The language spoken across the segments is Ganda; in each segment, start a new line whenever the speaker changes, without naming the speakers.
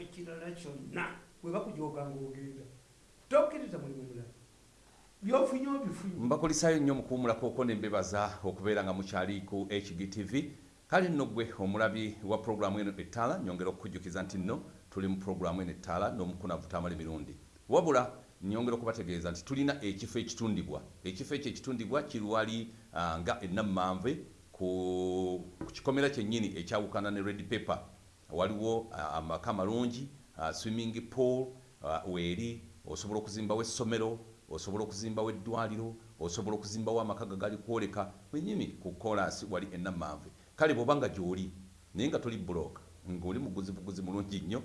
ekifo kirala kyonna bwe bakujoga ngaogenda tokkiriza mulimu mulala byofunye obifunye.
Mbakulisaayo nnyo mukuwumulakoko ne mbebaza okubeera nga mukyali ku hgtv kale nno gwe omulabi wa puroguramu eno ettaala nyongera okukujjukiza nti nno tuli mu puroguramu eno ettaala n'omukunavu tamala emirundi wabula nyongera okubategeeza nti tulina ekifo ekitundibwa. Ekifo ekyo ekitundibwa kirwali uh, nga enammanve ku, ku kikomera kyennyini ekyawukana ne red paper waliwo amaka malungi uh, swimming pool weeri osobola okuzimbawo essomero osobola okuzimbawo eddwaliro osobola okuzimbawo amaka gagali kwoleka wenyini ku kolasi wali enammanve kale bw'oba nga gy'oli naye nga toli bulooka ng'oli muguzi buguzi mulungi nnyo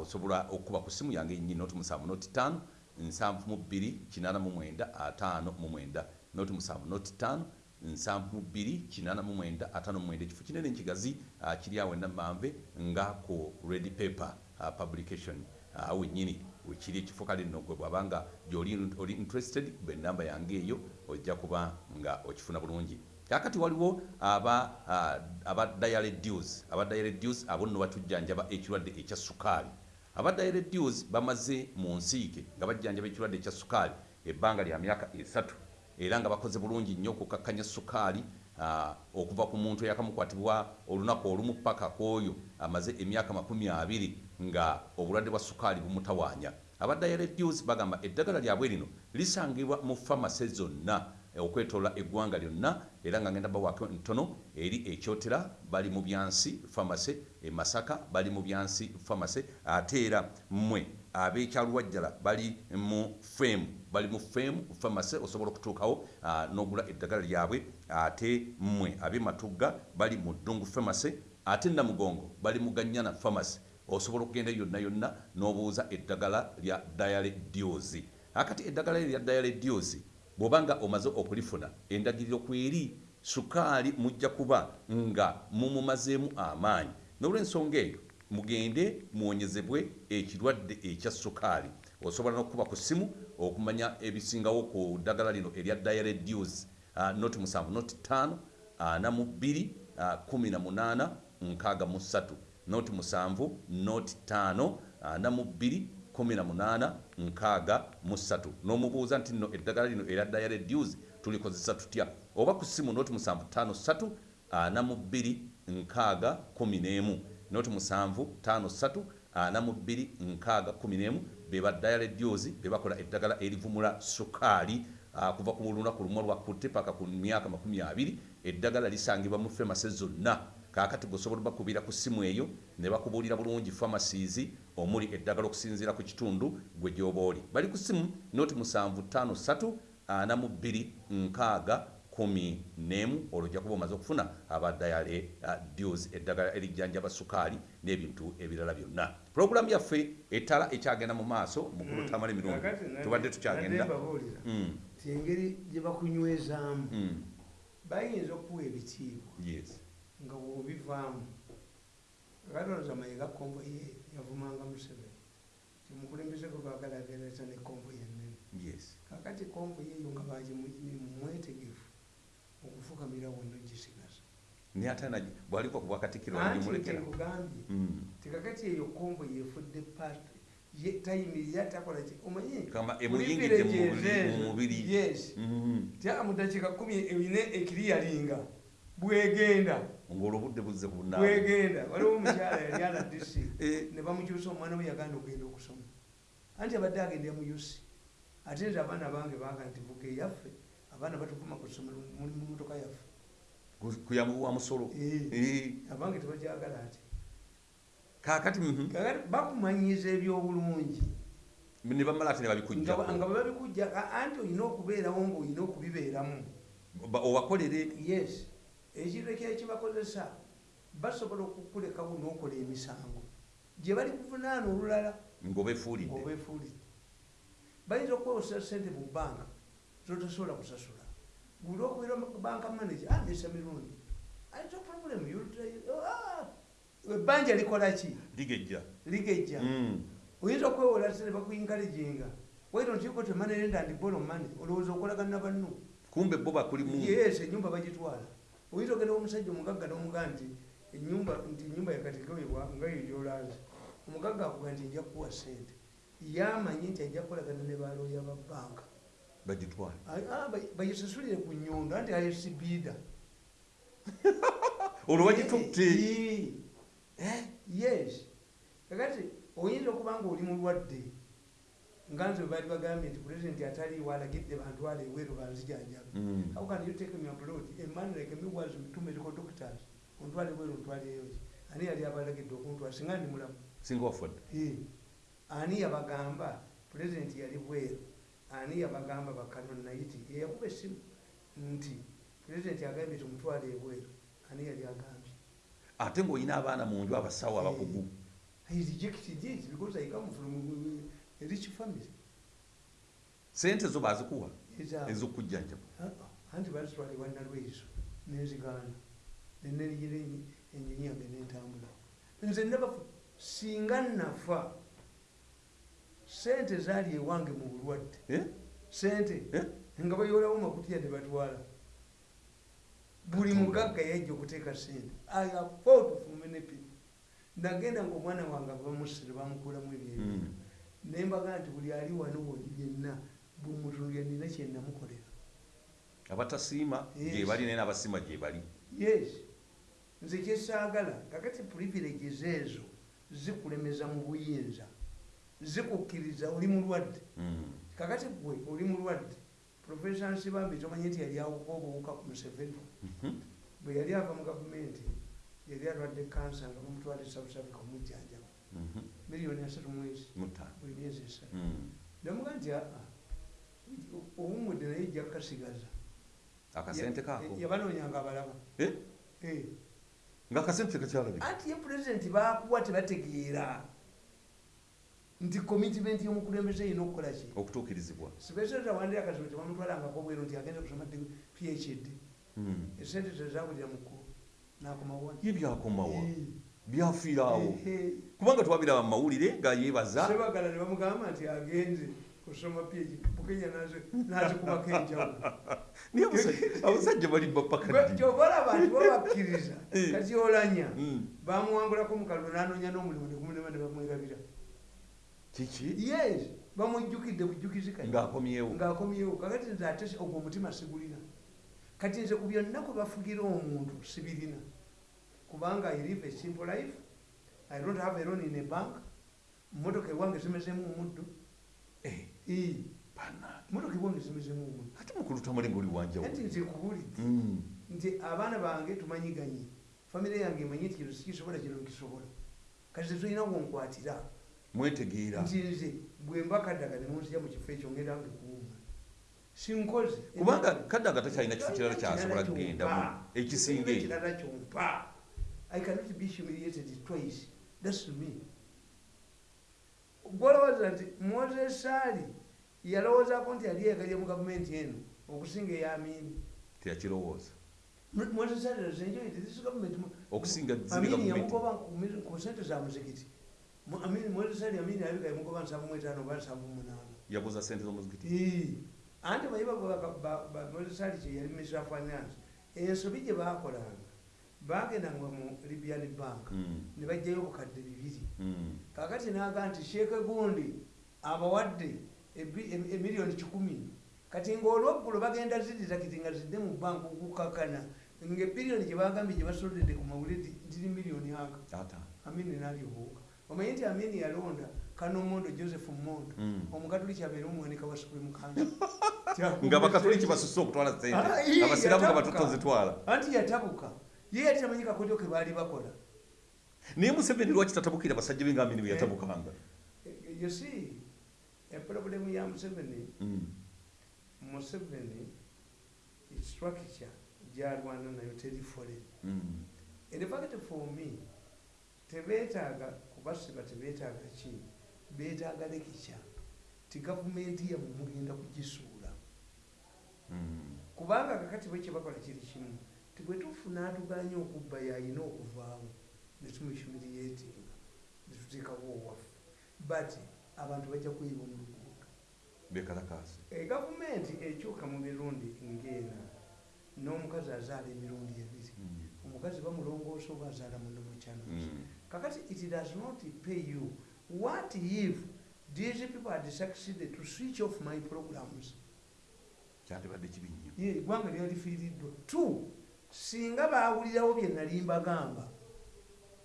osobola okuba ku simu yange yennyini noti musanvu noti ttaano nsanvu mu bbiri kinaana mu mwenda ataano mu mwenda noti musanvu noti ttaano nsanvu bbiri kinaana mu mwenda ataano mu mwenda. Ekifo kinene nkigazi uh, kiri awo enammanve nga ku red paper uh, publication. Uh, wennyini wekiri ekifo kale nno gwe bwabanga gyoli oli interested kuba enamba yange eyo ojja kuba nga okifuna bulungi. Kakati waliwo aba uh, aba diareduce aba diareduce abo nno batujjanjaba ekirwadde ekya sukaali. Aba diareduce bamaze mu nsiike nga bajjanjaba ekirwadde ekya sukaali ebbanga lya myaka esatu era nga bakoze bulungi nnyo okukakkanya sukaali uh, okuva ku muntu eyakamukwatibwa olunaku olumu paka kwoyo amaze emyaka makumi abiri nga obulwadde bwa sukaali bumutawaanya. Abadiareduce bagamba eddagala lyabwe lino lisangibwa mu famase zonna okwetoola eggwanga lyonna era nga ngenda bawaako ntono eri ekyotera bali mu byansi famase emasaka bali mu byansi famase ate era mmwe ab'ekyalwajjala bali mu femu bali mu femu famase osobola okutuukawo n'ogula eddagala lyabwe ate mmwe ab'ematugga bali mu ddungu famase ate namugongo bali mu ganyana famase osobola okugenda yonna yonna n'obuuza eddagala lya diale diosi akati eddagala lya diale diosi bw'obanga omaze okulifuna endagiriro kweri sukaali mujja kuba nga mumumazeemu amaanyi. N'olw'ensonga eyo mugende muwonyezebwe ekirwadde ekya sukaali osobola n'okuba ku simu okumanya ebisingawo ku ddagala lino erya diale diosi uh, noti musanvu noti ttaano ana mu bbiri kumi na munaana nkaaga mu ssatu. Noti musanvu noti ttaano ana mu bbiri kumi na munaana nkaaga mu ssatu. N'omubuuza nti nno eddagala lino era diale dues tulikozesa tutya? Oba ku ssimu noti musanvu ttaano ssatu ana mu bbiri nkaaga kumi n'emu. Noti musanvu ttaano ssatu ana mu bbiri nkaaga kumi n'emu beba dialed diozi bebakola eddagala erivumula sukaali ah, kuva ku lunaku lumu lwakutte paka ku myaka 20 eddagala lisangibwa mu femase zonna. Kaakati gosobola bakubira ku simu eyo ne bakubuulira bulungi famasies omuli eddagala okusinziira ku kitundu gwe gy'oba oli. Bali ku simu noti 753 42 6 kumi n'emu olwo ojja kuba omaze okufuna abadayale uh, deals eddagala erijjanjaba sukaali n'ebintu ebirala byonna. Puroguramu yaffe etala ekyagenda mu maaso mugulu tamala emirundi tubadde tukyagenda.
Mbabuulira.
Mm,
ti engeri gye bakunywezaamu.
Mm,
bayinza okuwa ebitiibwa nga bwobivaamu. Kalowooza mayiga konvoye yavumanga museveni. Timukulembeze gwe baagala agendereza ne konvoye ennene
yes.
Kakati konvoye eyo nga bagimwetegefu okufukamira wonna gisigaza
naye ate bwaliko ku bwakatikkiro
anti
nagimulekera
nkugambye tikakati eyo konvoye efudde paati tayimirira takola ki omanyi
kama
buli
emuyingidde mu
villages
mubiri-
ezo,
mu mubiri
yes.
Mm.
tya mu dakiika kumi erina ekiriyalinga bwegenda.
Ng'olwobudde buzze
bwegenda. Waliwo omukyala yali ala dc
Eh.
ne bamukyusa omwana we yaganda okugenda okusoma. Anti abadde agendera mu usi ate nti abaana bange baga nti vuga eyaffe abaana batuvuma ku ssomero muli mu motoka yaffe.
Ku- kuyamuwa musolo?
Abange tebakyagala ati
mhm.
kakati bakumanyiza ebyobulungi.
Ne bamala ate ne
nga
babikujjako
nga bwe babikujja anti olina okubeerawo ngaolina okubibeeramu.
Ba- obakolere?
Yes. Ekintu ekyekibakozesa basobola okukulekawo n'okola emisango. Gye bali kuvunaana olulala ngaobeefuulidde bayinza okukozesa sente mu bbanka zotasobola kusasula guli okubeera banka manager amesa mirundi. Ayinza problem ebbanja likola ki?
Ligejja.
Ligejja.
Mm.
oyinza okwewola sente bakuinkaleginga waito ntiko temanelenda ndi bolo mane olowooza okolagana banno
kumbe bo bakulimu
yes enyumba bagitwala. Oyinza ogenda omusajja omugagga nomuga nti enyumba nti enyumba yakatekewebwa nga yeyolaza omugagga akuga nti nja kuwa sente yamanyi nti ajja kukolagana ne balooya ba banka
bagitwale
Ah, ba- bagisasulire ku nyondo anti ayesibiida
olwo bagitutte
yes. Kakati oyinza okuba nga oli mulwadde nga nze bali bagambye nti pulezidenti ataliiwo alagidde bantwala eweeru banzijanjabe
Mm.
how can you take me abroad a man like me was two medical doctors. Ontwale eweeru ontwaleeyo ki? Ani yali abalagidde okuntwala singa ndi mulamu?
Singa wafudde
Eh, ani yabagamba pulezidenti yali bweru ani yabagamba bakanon naiti yeyakuba essimu nti pulezidenti agambye tumutwale ebweru ani yali agambye?
Ate ng'olina abaana mu nju abasawo abakugu.
He rejected it because i come from a rich family
sente zo bazikuwa ez'okujjanjaba.
Uh, anti bazitwala ewannalwezo nenzigaana nenerigira enyonyi yange nentambula nze nabafu singa nafa sente zaali ewange mu bulwadde.
Eh?
sente?
Eh?
nga bayoolawo makutiya ne batwala. Buli mugagga yajja okuteeka sente i afford for many people. Nagenda ngaomwana wange bamusire bamukulamu ebyebi
Mm.
nembaga nti buli ali wano woli yenna bumutunulya nina kyenamukolera
abatasiima
Yes.
gye bali naye n'abasiima gye bali.
Yes. Nze kyesaagala kakati privileges ezo zikulemeza mu buyinza zikukkiriza oli mulwadde
Mm.
kakati gwe oli mulwadde profesa nsibambi tomanyi nti yali awuka obuwuka ku museveni
Mhm.
bwe yali ava mu gavumenti yali alwadde kansa nga bamutwala esabusabika omujjanjaba
Mhm.
miliyoni asatu mwezi buli myezi esatu
Mm.
namuga nti aa owumudde naye ejja kukasigaza
akasente kaako
yabanoonyanga abalaba
Eh?
Eh.
ngaakasente tekakyalabika
anti ye pulezidenti bakuwa tebategeera nti commitment y'omukulembeze erina okukola ki?
Okutuukirizibwa.
Sipeseta wandira akasome tebamutwalangako bweru nti agenda kusoma phd
Mm.
esente tezabulira mukulu nakomawa
ye byakomawa byafiiraawo kubanga twabiraba mu mawulire nga yeebaza.
Sebagala ne bamugamba nti agenze kusoma phd bukenya nazikubako enjawulo.
Naye abasajja- bali bapakaddi
kyobalaba nti babakkiriza
Eh.
kati olanya
Mm.
bamuwangulako mukalulu nanoonya n'omulimu negumulema ne bamwerabira
kiki?
Yes. Bamujjukidde bujjukizi kati
ng'akomyewo.
Ng'akomyewo. Kakati nze ate ogwo omutima sigulina kati nze ku byonna kwe bafugira omuntu sibirina kubanga i live a simple life. I don't have a loan in a bank. Motoka ewange zimezemu omuddo.
Eh,
motoka ewange zimezemu omuddo.
Ate mukulu tamale ngaoli wanjawulo
anti nze kubulidde
Mm.
nti abaana bange tumanyiganye famire yange emanyi nti kino sikisobola kino nkisobola. Kati tetulina wonkwatira
mwetegeera.
Nti nze bwe mba kaddaga ne munzija mu kifo ekyo ngenda nge kuwuma sinkoze.
Kubanga kaddaga takyalina kifo kirala kyasobola kugendamu ekisinga
ekirala kyompa. I cannot be humiliated twice. Thats me. Gwolowooza nti moses ali yalowoozako nti yali yegalye mu gavumenti eno okusinga eyamini
teyakirowooza.
Moses ali has enjoyed this government
okusinga
amini yamugoba ku sente za muzikiti Mu- Amini- moses ali amini yabika yamugoba nsanvu mu etaano oba nsanvu mu munaana
yaguza sente z'omuzikiti
anti bayi mozesali kye yali minister of finance ensobi gye bakolanga bagendanga mu libyan bank ne bajjayo obukadde bibiri kakati naga nti sheeke gundi abawadde emiliyoni kikumi kati ngaolweggulo bagenda zidira kiti nga zidde mu bank okukakana nga ebiriyoni gye bagambye gye basolodde ku mawulire ziri miliyoni aga amini nali obuuka omanyi nti amini yalonda kano mondo joseph mondo.
Mm.
omukatuliki abeere omwanika wa supreme council
nga bakatoliki basusse okutwala
Ah,
sente
ii,
abasiraamu nga batotozitwala
anti yatabuka. Ye yali tamanyi kakodyo ke baali bakola.
Naye museveni lwaki tatabukira basajja be ngaamini bwe yatabukanga
Eh, you see eproblemu ya museveni.
Mm.
museveni structure gyalwana nayo teri foreign
Mm.
in fact for me tebeetaaga kubasiba tebeetaaga ki? Beetaaga lekica ti gavumenti yamwe mugenda kugisuula.
Mm.
kubanga kakati bwe kyebakola kiri kimu ti bwe tufuna atuganya okubba yayina okuvaamu netumihumiriyetinga netuteekawo owaffe. But abantu bajja kuyiba mu luguudo.
Bekalakasi
egavumenti ekyuka mu mirundi ng'ena n'omukazi azaala emirundi ebiri.
Mm.
omukazi bamulongoosa oba azaala muno mukyano
Mm.
Kakati it does not pay you. What if these people had succeeded to switch off my programs?
Kyandibadde kibi nnyo
eggwanga lyali lifiiriddwa. Two singa baawulirawo bye nali mbagamba.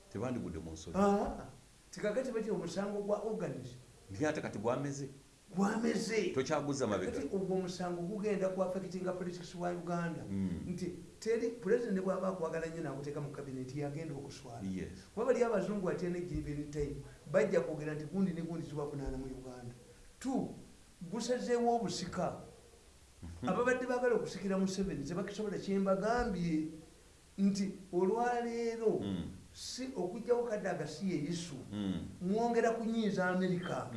Tebandigudde mu
Ah, tikakati bati omusango gwa organis
naye ate kati bwameze
gwameze
tokyaguza mabega
kati ogwo omusango gugenda kuaffectinga politics wa uganda
Mm.
nti teri pulezidenti bwaba akwagala nnyo nakuteeka mu kabineti yagenda okuswala kuba bali abazungu ate ne given time bajja kwogera nti gundi ne gundi zibavunaana mu uganda two gusazeewo obusika ababadde baagala okusikira mu seven tebakisobola kyembagambye nti olwaleero
Mm.
si okugjawo kaddaga si ye isu
Mm.
mwongera kunyiiza amerika.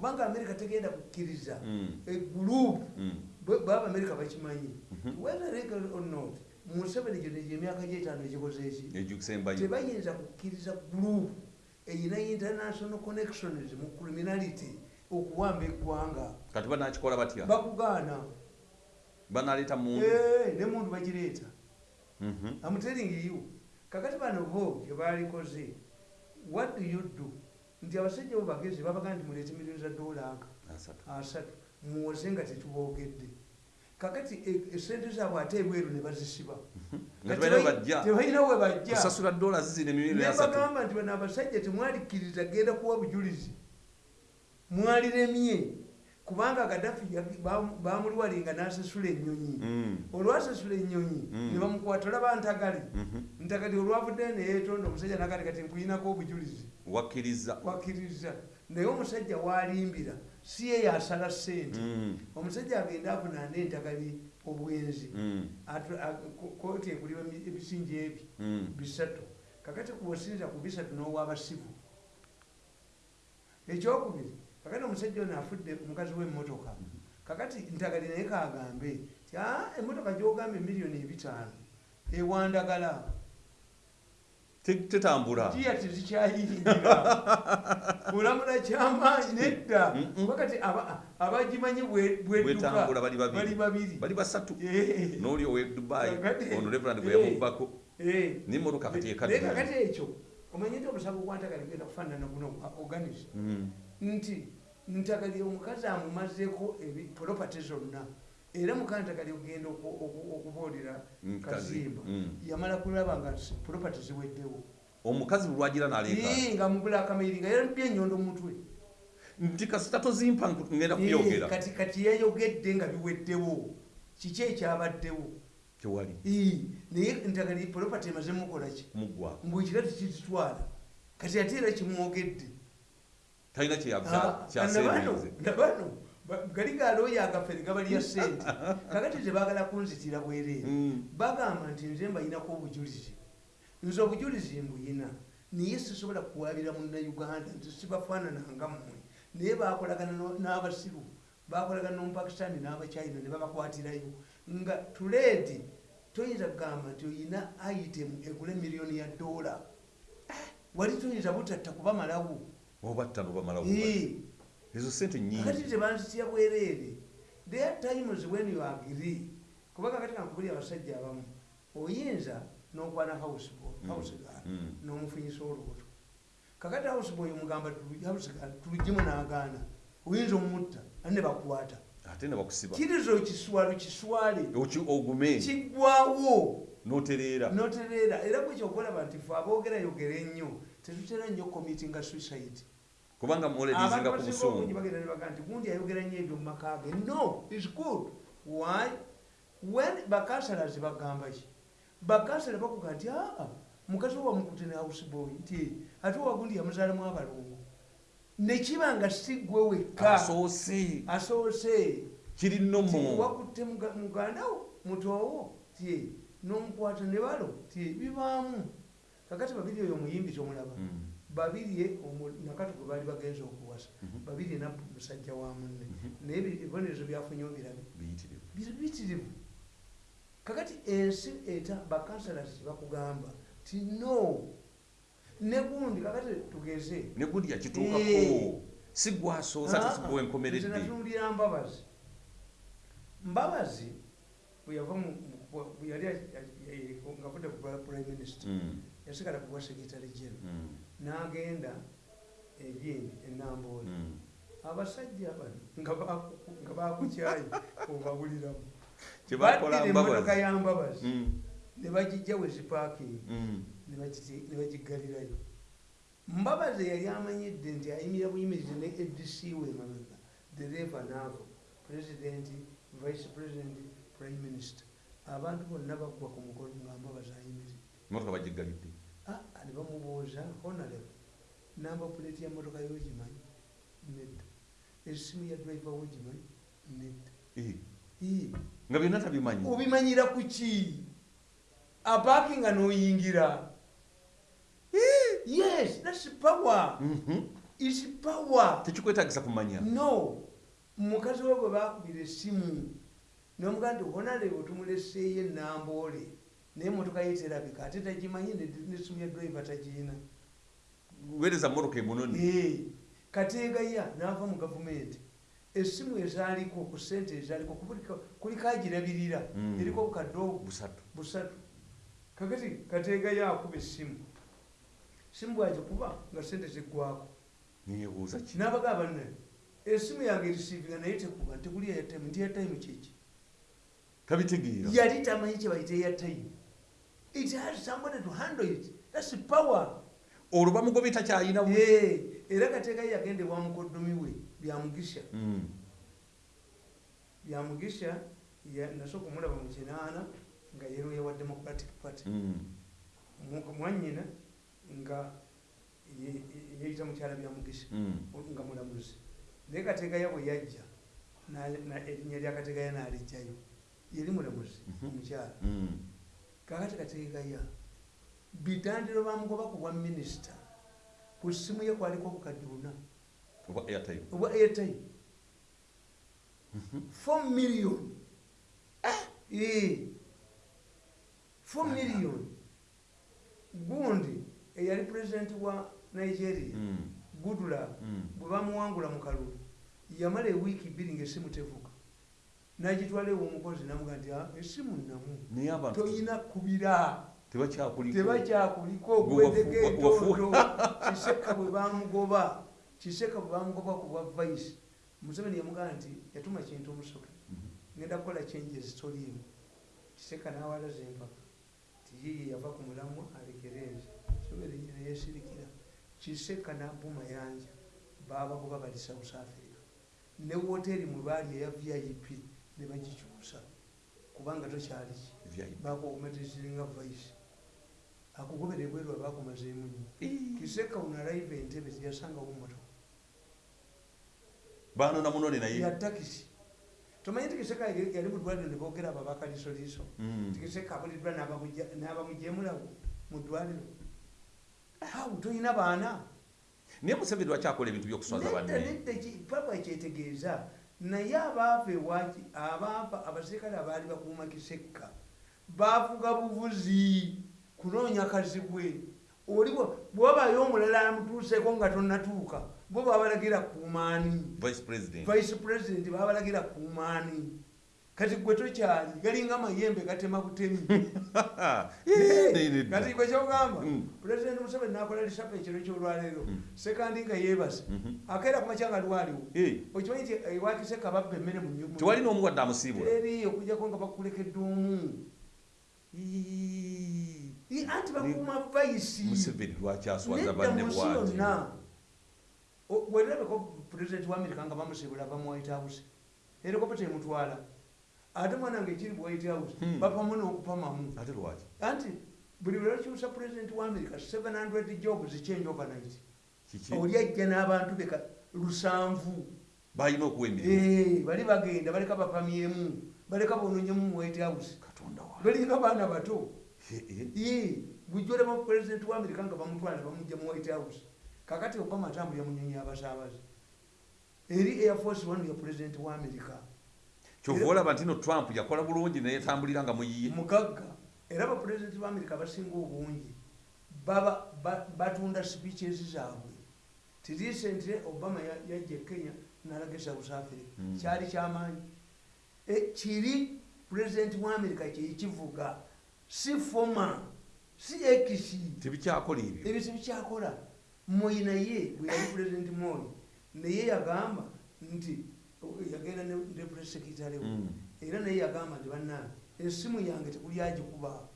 Kubanga amerika tegenda kukkiriza.
Mm.
egurupu
Mm.
baba amerika bakimanyi.
Mhm.
whether legal or not museveni gino emyaka gyetaano egikoze eki tebayinza kukkiriza gurupu eyina international connections mu criminality okuwamba eggwanga.
Kati banakikola batya?
Bakugaana.
Banaleeta mundu?
Eh, ne muntu bagireeta. Telling you kakati bano bo kyebalikoze what do you do nti abasajja bo bagezi babagaa nti muleete miliyoni za dola nka
asatu.
Muwoze nga tetuboogedde kakati e- esente zaabwe ate ebweru ne bazisiba.
Nga tebalina
we bajja.
Kusasula dola zizina emirioni asatu
nebagamba nti bano abasajja temwalikkiriza genda kuwa bujulizi. Mwaliremye kubanga gadafi bamuliwalinga n'asasula ennyonyi
Mm.
olwasasula ennyonyi
Mm.
ne bamukwata olaba ntagali
Mhm.
ntakati olwavudde neyetonda omusajja nakati kati nkuyinako obujulizi
wakkiriza
wakkiriza naye omusajja walimbira si ye yasala sente
Mm.
omusajja agenda avunaana entagali obwenzi. Atu- a- ko- kooti ekuliwa emi- ebisinja ebi
Mm.
bisatu kakati kubasinza ku bisatu n'owabasivu ekyokubiri kakati omusajja ono afudde omukazi w'emmotoka kakati ntagali naye kagambe ti "Ah, emmotoka gyogambye miliyoni ebitaano ewandagala
Te- tetambula
jiya tezikyayingira olamula kyamaanyi nedda
Mm-mm.
kuba kati aba- abagimanyi
bwetambula bali babiri bali basatu
Eh.
n'oli owe dubai
Kakati-
ono reverand gwe
Eh.
yamubbako
Eh.
n'emmotoka kati
naye
ekadde
kakati ekyo omanye nti omusango gwantagali genda kufaanana guno organis
Mm.
Nti ntagali omukazi amumazeeko propati zonna. Era mukantagali ogenda oku- oku- okubuulira kazimba
Mm.
yamala kulaba nga propati ziweddewo.
Omukazi lwagira n'aleeka
nga mubula akamiri nga yarabye enyondo mutwe.
Nti kasita tozimpa ngenda kuyogera
kati kati yayogedde nga biweddewo. Kiki ekyabaddewo?
Tewali.
Naye ntagali propati emaze mukolaki
muggwa
mbwekira tikizitwala kati ate era kimwogedde
talina
Ah,
kyeyabano
nabano nabano ba- gali galooyo agafere gabalya sente kakati tebagala kunzitira bwereere. Bagamba nti nze mbayinako obujulizi. Nze obujulizi mbuyina naye sisobola kuwabira munnauganda nti sibafaanananga mmwe. Naye bakolagana n'abasiru bakolagana nomupakistani n'abachina ne babakwatirayo. Nga tuleedi toyinza kugamba nti oyina itemu egula miliyoni ya dola. Wali toyinza butatta kubamalawo
obatta nobamalawo
Ee.
ezo sente nyingi
kakati tebanzitya bwereere there are times when you agree. Kuba kakati kankubuli abasajja abamu oyinza n'okwana houseboy
Mm. Mm.
n'omufunyisa olubuto. Kakati houseboy omugamba tulugimu n'agaana oyinza omutta ane ne bakwata
ate ne bakusiba.
Kiriza okiswalo kiswale.
Ogume.
Kiggwawo
notereera.
Notereera. Era bwe kyokolaba nti fe aboogerayogera ennyo tetutera nnyo committinga suicide
kubanga muledizinga ku busungu
gundi ayogera nnyo ebyo mu maka ge no is good. Why? When bakansalazi bagamba ki? Bakansala bakuga nti aa mukazi owamukute ne houseboy nti ate owagundi yamuzaalamu abalongo nekiba nga si gwe wekka.
Asoose.
Asoose.
Kiri nomo
wakutte muga- muganda wo mutowo ti nomukwata ne balo. Ti bibaamu. Kakati babiri oyo omuyimbi tomulaba
Mm.
Babiri omu- nakati gwe baali bagenza okuwasa.
Mhm.
babiri nabbu musajja wa munne.
Mhm.
naye ebi- ebibonerezo byafunye obirabe
biyitirivu.
Kakati ensi eta bakansalas bakugamba ti no. Ne gundi kakati tugeze.
Ne gundi
Eh.
yakituukako si gwasoosa
Ah,
enkomeredde
natunuulira mbabazi. Mbabazi bwe yava mu- mu- bwe yali ngavudde ku prime minister
Mm.
yasigala kuwa sekitale jeno
Mm.
N'agenda egindi enambooli
Mm.
abasajja bano nga baku- nga bakukyayi obabuliramu.
Kyebakola
baddira emmotoka ya mbabazi.
Mm.
ne bagijja we zipaakingi
Mm.
ne bagiggalirayo mbabazi yali amanyidde nti ayimira buyimirizi ne adc we emabega dereva naavo pulezidenti vice president prime minister. Abantu bonna baggwa ku mukolo nga mbabazi ayimiridde.
Motoka bagiggalidde
ne bamubuuza honorable namba puleti ya motoka yogimanyi nedda esimu ya driver wogimanyi nedda
Eh, nga byonna tabimanyi
obimanyira ku ki apaakinga n'oyingira yes thats power.
Mhm.
is power.
Tekikwetagisa kumanya
no. Mukazi we bwe bakubira essimu nomugaa nti honorable tumuleseeyo enamboole naye motoka ye terabika ate tagimanyi ne- nesimu ya driver tagirina
weereza motoka emunoni
kateegaya n'ava mu gavumenti. Essimu ezaaliko ku sente ezaaliko kuliko agirabirira.
Mm.
eriko obu
busatu.
Kakati kateegaya akuba essimu. Simu bwagikuba nga sente ziggwako n'abaga banne essimu yange erisiivinga naye tekuba ntekuli eyatime nti eyatime kiki
tabitegeera.
Yali tamanyi kye bayita eyatime it has somebody to handle it thats power
olwo bamugobe takyayina bu-
Eh, era kateekayo yagende bwa mukoddomi we byamugisha
Mm.
byamugisha ya- nasooka omulaba mu kinaana nga yeroya wa democratic party mwanyina nga ye- ye- yeyita mukyala byamugisha
Mm.
nga mulamuzi naye kategaya bwe yajja erinnya lya kategaya n'alijjayo yeri mulamuzi
Mhm.
omukyala
Mm.
Kakati kategaya bitandiro bamugoba ku bwa minisita ku ssimu ye kwaliko obukadde buna obwa airtime. 4 million. Eh, 4 million. Gundi eyali pulezidenti wa nigeria
Mm.
goodluck
Mm.
bwe bamuwangula mu kalulu yamala ewiiki bbiri ngaessimu tevuga nagitwala ew'omukozi namuga nti "Ah, essimu namu
naye abantu
toyina kubira.
tebakyakuliko.
Tebakyakuliko
Gwe
gwedeko
wafu-
etooto kiseka bwe bamugoba kiseka bwe bamugoba ku bwa vaisi museveni yamugaa nti yatuma kintu omusoke
Mhm.
ngenda kukola changes toliimu kiseka nawalaza empaka ti yiye yava ku mulamwa alekereze. Sobere neyesirikira kiseka nabuma yanja. Babagoba bali south africa. Ne woteri mwe baali eya vip ne bagikyusa kubanga tokyaliki
VIP.
bakuokumatiziringa vaisi akugobera ebweru abakumazeemu nnyo kiseka unalaiva entebe teyasangawo motoka
baanona munone naye.
Ya takisi. Tomanyi nti kiseka yali yali mu ddwaliro ne boogera abo abakalisoliiso.
Mm.
tikiseka abuliddwa n'abamujemulawo mu ddwaliro. Awo tolina baana.
Naye museveni lwakyakola ebintu byokuswaza banne?
papa ekyetegeeza naye abaava ewaki abaava abaserikale abaali bakuuma kiseka baavuga buvuzi kunoonya kazibwe. Oli bwe- bwewabayo omulala amutuuseko nga tonnatuuka bo babalagira kuumaani
vice president.
Vice president babalagira kuumaani kati gwe tokyali galinga mayembe gatema butemi
Eh,
kati gwe kyogamba pulezidenti museveni nakola lisapa ekiro kyolwaleero
Mm.
sekandi nga yeebase
Mhm.
akeera ku makyanga lwaliwo
Eh,
okimanyi nti ewakiseka babba emmere mu nyu-
tewali n'omuwadde amusiibula
eri okujjako nga bakulekedde omu anti bakuuma vaisi.
Museveni lwakyaswaza
nedda
banne bwati
yonna O- bwerabeko pulezidenti wa amerika nga mu white house erikopa temutwala ate mwana nga ekiri white house
Hmm.
bapamu n'okupamamu
ate lwaki?
Anti buli lwebakyusa pulezidenti wa amerika 700 jobs change overnight. Oli ajja n'abantu beka lusanvu.
Balina okuwa emirimu?
Eh, bali bagenda baleka bapamyemu baleka bononyemu mu white house balinga baana bato. Bujja olaba pulezidenti wa amerika nga bamutwala bamujja mu white house. Kakati obama atambulira mu nyonyi y'abasaabaze eri air force one ya pulezidenti wa amerika
kyova olaba nti no trump yakola bulungi naye tambulira nga muyiye.
Mugagga era bapulezidenti ba amerika abasinga obungi. Baba ba- batunda speeches zaabwe. Ti recently obama ya- yajja e kenya nalaga e south africa.
Mm.
kyali kyamaanyi. E, kiri pulezidenti wa amerika kyekivuga si foma si ekisi
tebikyakola ebyo.
Ebyo tebikyakola moyi naye bwe yali pulezidenti moyi naye yagamba nti yagenda ne deputy secretary
Mm.
era naye yagamba nti bannange essimu yange tekuli agikuba.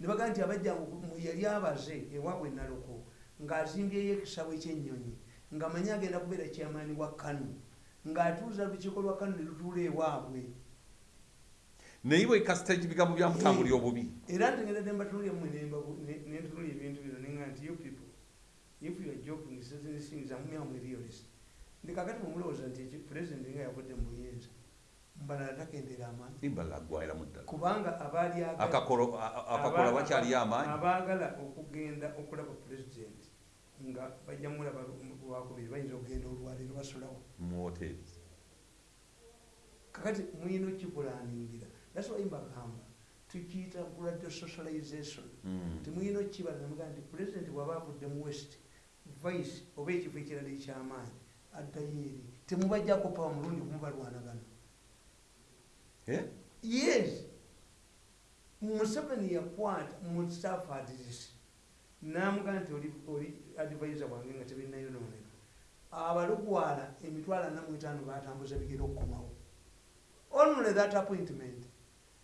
Ne bagamba nti abajjangu mu- yali abaze ewaabwe naloko ng'azimbyeyo ekisabo ekyennyonyi ng'amanyi agenda kubeera kyamaani wa kanu ng'atuuza lukiiko lwa kanu ne lutuula ewaabwe.
Naye bwe kasita ebigambo byamutambulira obubi.
Era ntegedde mbatunulya mmwe nentunulya ebintu bino nenga nti you people if you are joking certain things amumyamu realist ndi kakati mumulowooza nti pulezidenti nga yavudde mu buyinza mbalala takendera amaanyi
imbala agwairamu ddala.
Kubanga abaali agala-
Akakolo- a- a- akakola
aba-
bakyali amaanyi
abaagala okugenda okulaba pulezidenti nga bajja mulaba lwakubiri bayinza okugenda olwaleero basulawo
mu hoteri
kakati muyina okikulaningira thats why mbagamba tukiyita blood socialization.
Mm.
temuyina okukibala namuga nti pulezidenti bwaba avudde mu west vice oba ekifo ekirala ekyamaanyi addayo eri temubajjako pawa mulundi kumubalwanagana
Eh?
yes. Museveni yakwata mu staff adress namuga nti oli, advisor wange nga tebinayonooneka abalugwala emitwalo ana mu etaano batambuza bigera okukomawo. Only that appointment.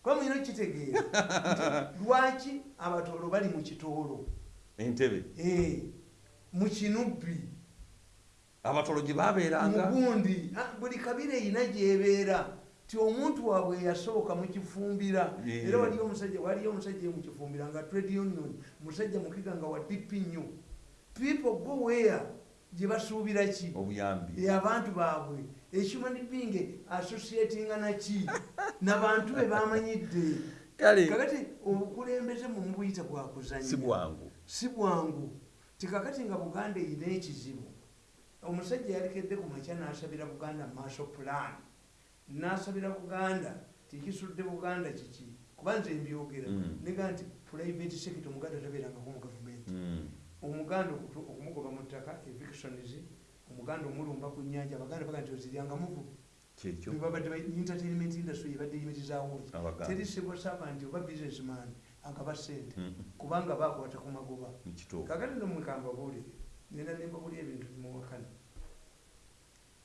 Kuba muyina okitegeera lwaki abatoolo bali mu kitoolo?
Entebe.
Eh, mu kinubbi
abatolo gye babeeranga
mugundi buli kabira erina gyebeera ti omuntu waabwe yasooka mukifumbira era waliyo omusajja waliyo omusajja mukifumbira nga trade union musajja mukiga nga wadipi nnyo people go where? Gye basuubira ki?
Obuyambi.
Eh, abantu baabwe. Ekihuman being associatinga naki nabantu be bamanyidde kakati obukulembeze mu mubuyita bwakuzanya
si bwangu.
Si bwangu. Tikakati nga buganda erina ekizibu omusajja yalekedde ku makya n'asabira buganda maaso plan. N'asabira buganda tikisudde buganda kiki? Kuba nze mbyogera.
Mm.
nega nti private sector omuganda tabeerangako mu gavumenti
Mm.
omuganda okumugoba mu ttaka evictions omuganda omulumba ku nyanja abaganda baga nti oziryanga muvu
kyekyo.
Bebabadde ba- entertainment industry yebadde yimirizawo
abaganda.
Teri civil servant oba businessman agaba sente kubanga bakwata ku magoba. Kakati nomwekamba buulire nenda nembabuli ebintu bimuwakana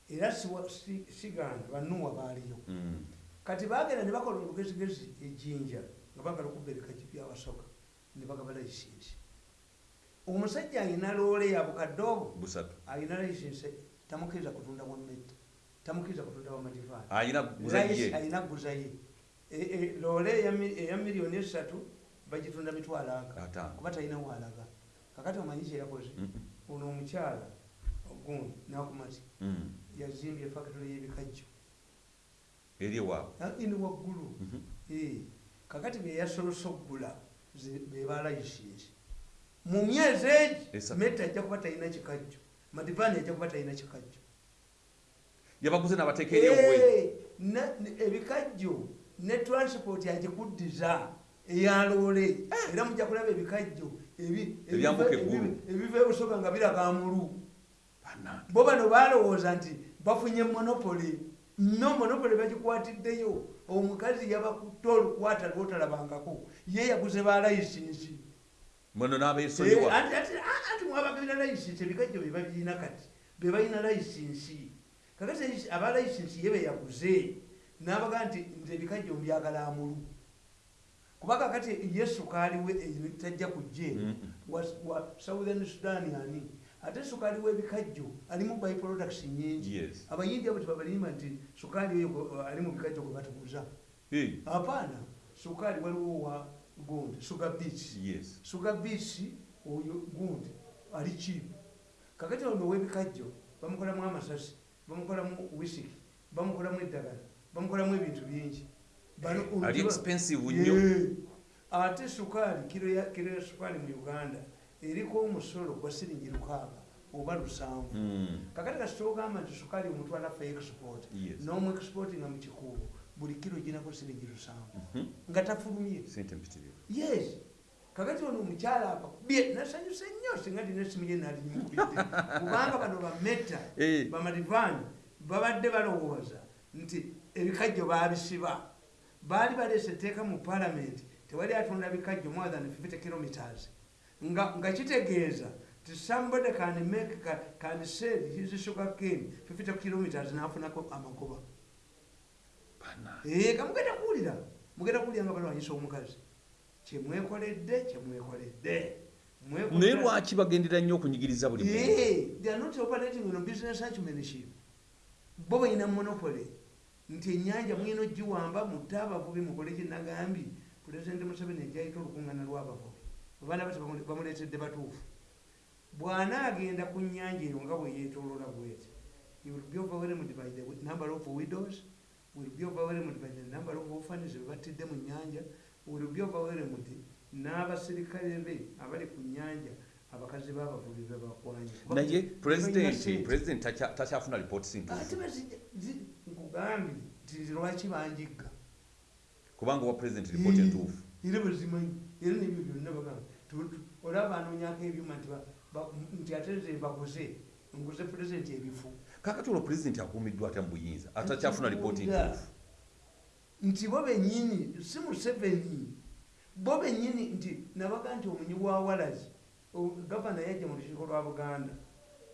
era siwa- si- siganda banuwa baaliyo
Mm.
kati bagenda ne bakola olugezigezi ejjinja nga bagala okubereka byabasoka ne bagaba layisinsi omusajja alina loole ya bukadde obwo alina layisinsi tamukkiriza kutunda wammetta tamukkiriza kutunda wamatifaali
alina
Layisi
guzaye
alina guzaye E- e, loole eya mi- eya miliyoni esatu bagitunda mitwalo aga kuba talina waalaga kakati omanyi kyeyakoze. Ono omukyala ogundi nakumati yazimbye factory y'ebikajjo
eri ewaabwe
Ah, ini waggulu kakati byeyasolose okugula ze- beba layisinsi mu myezi egi metta ajja kuba talina kikajjo madivaani ajja kuba talina kikajjo
yabaguze n'abateeka eri obwe
Eh, na- ne- ebikajjo ne transport agikuddiza eyaloole era mujja kulaba ebikajjo
Ebyambuka eggulu.
ebi- ebiva ebusoga nga biraga mulu.
Bannange.
bo bano balowooza nti bafunye monopole no monopole bagikwatiddeyo. Omukazi yabakutte olukwata lwotalabangako. Ye yaguze ba layisinsi.
Muno
Eh,
n'abeesonyiwa
anti- anti- ah, anti mwabagabira layisinsi ebikajjo bye babirina kati. Be balina layisinsi. Kakati aba layisinsi ye beyaguze n'abaga nti nze ebikajjo mbyagala amulu kuba kakati ye sukaali we eh, tajja kujja eno wa, southern sudan ani? Ate sukaali w'ebikajjo alimu byproducts nyingi abayindi abo tebabalimba nti sukaali oyo gwe- ali mu bikajjo gwe batuguza
Eh,
apaana sukaali waliwo wa gundi suga beats
yes.
Suga beats oyo gundi ali kiipu kakati ono ow'ebikajjo bamukolamu amasasi bamukolamu wisiki bamukolamu eddagala bamukolamu ebintu bingi
ali expensive nnyo
ate sukaali kiro ya kiro ya sukaali mu uganda eriko omusolo gwa siringi lukaaga oba lusanvu.
Mm.
kakati kasitogamba nti sukaali omutwala fe export n'omu export nga mu kikuubo buli kiro ginako siringi lusanvu.
Mhm.
nga tafulumye. Yes. Kakati ono omukyala akakubye nasanyuse nnyo singa dina esimu ye nalimukubidde kubanga bano bametta
Eh.
bamadivaani babadde balowooza nti ebikajjo baabisiba baali baleese etteeka mu paalamenti tewali atunda bikajjo more than 50 kilometers. Nga nga kitegeeza ti somebody can make ca- can sell his sugar cane 50 kilometers nafunako amagoba. Eh, kamugenda kuwulira mugenda kuwulira nga balwanyisa omukazi. Kyemwekoledde kyemwekoledde
naye lwaki bagendera nnyo okunyigiriza buli
Yeah, they are not operating on business acumenship. Bo balina monopoly nti enyanja mwina ogiwamba mutte abavubi mukole kyenagambi pulezidenti museveni ejayita olukungana lw'abavubi abaana bati bamu- bamuleetedde batuufu. Bw'anaagenda ku nyanja eyo nga bwe yeetoolola bweti will be overwhelmed by the number of widows will be overwhelmed by the number of orphans be battidde mu nyanja will be overwhelmed n'abaserikale be abali ku nyanja abakazi b'abavubi be bakwanye.
Naye pulezidenti pulezidenti takyafuna lipooti
zi- nkugambye nti lwaki banjigga?
Kubanga owa pulezidenti lipooti entuufu.
era bazimanyi era nebyo byonna bagamba. Olaba anoonyako ebyuma nti ate ze bakoze nkoze pulezidenti ebifu.
Kakati olwo pulezidenti akuumiddwa atya mu buyinza? Atakyafuna lipooti
Nkibuuza.
ntuufu
nti bo benyini si museveni bo benyini nti nabaga nti omunyi wa walazi gavana yajja mu lukiiko lwa buganda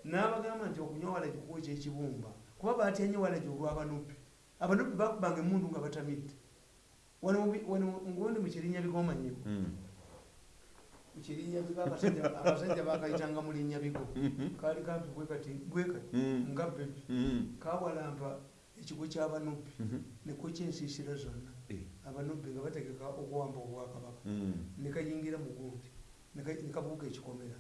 n'abagamba nti okunywa walagi kukwekya ekibumba kuba batyanye walagi olw'abanupi abanupi bakubanga emundu nga batamidde wano mu bi- wano mu- ngundi mu kirinnya bigomanyiko
Mm.
mu kirinnya bigo abasajja bakayitanga mu linnya bigo
Mhm.
kaali kampi bwekati bwekati
Mm.
nga bebi
Mm.
kawalampa ekigo ky'abanupi
Mhm.
neko kyensiisira zonna
Eh.
abanubbi nga bategeka okuwamba obwakabaka nekayingira mu gundi neka- nekabuuka ekikomera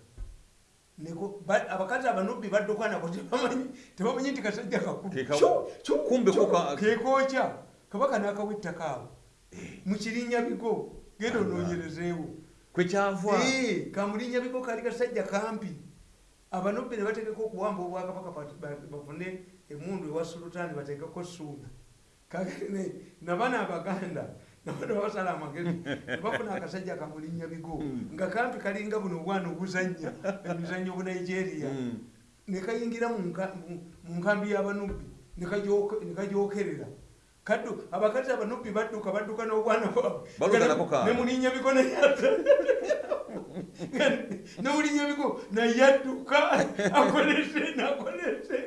abakazi abanubbi badduka nako tebamanyi tebamanyi nti kasajja
Keka-
kakulu
kumbe ko ka-
kekookya kabaka n'akawa ettaka awo. Mu kirinnya bigo genda onoonyerezeewo
kwekyava
kamulinnya bigo kali kasajja kampi. Abanubbi ne bategeka okuwamba obwakabaka bafune emundu ewa sulutaani bategeko suuna kakene nabana abaganda nabana basala amagezi nebafuna akasajja kamulinnya bigo. Nga kampi kalinga buno obwana obuzannya emizannyo bu nigeria.
Mm.
nekayingira mu nka- mu- mu nkambi y'abanubbi nekajookerera kaddu abakazi abanubbi badduka badduka n'obwana bwabwe.
Baluga nako kaana.
nemulinnya bigo nayadda nemulinnya bigo nayadduka akolese nakolese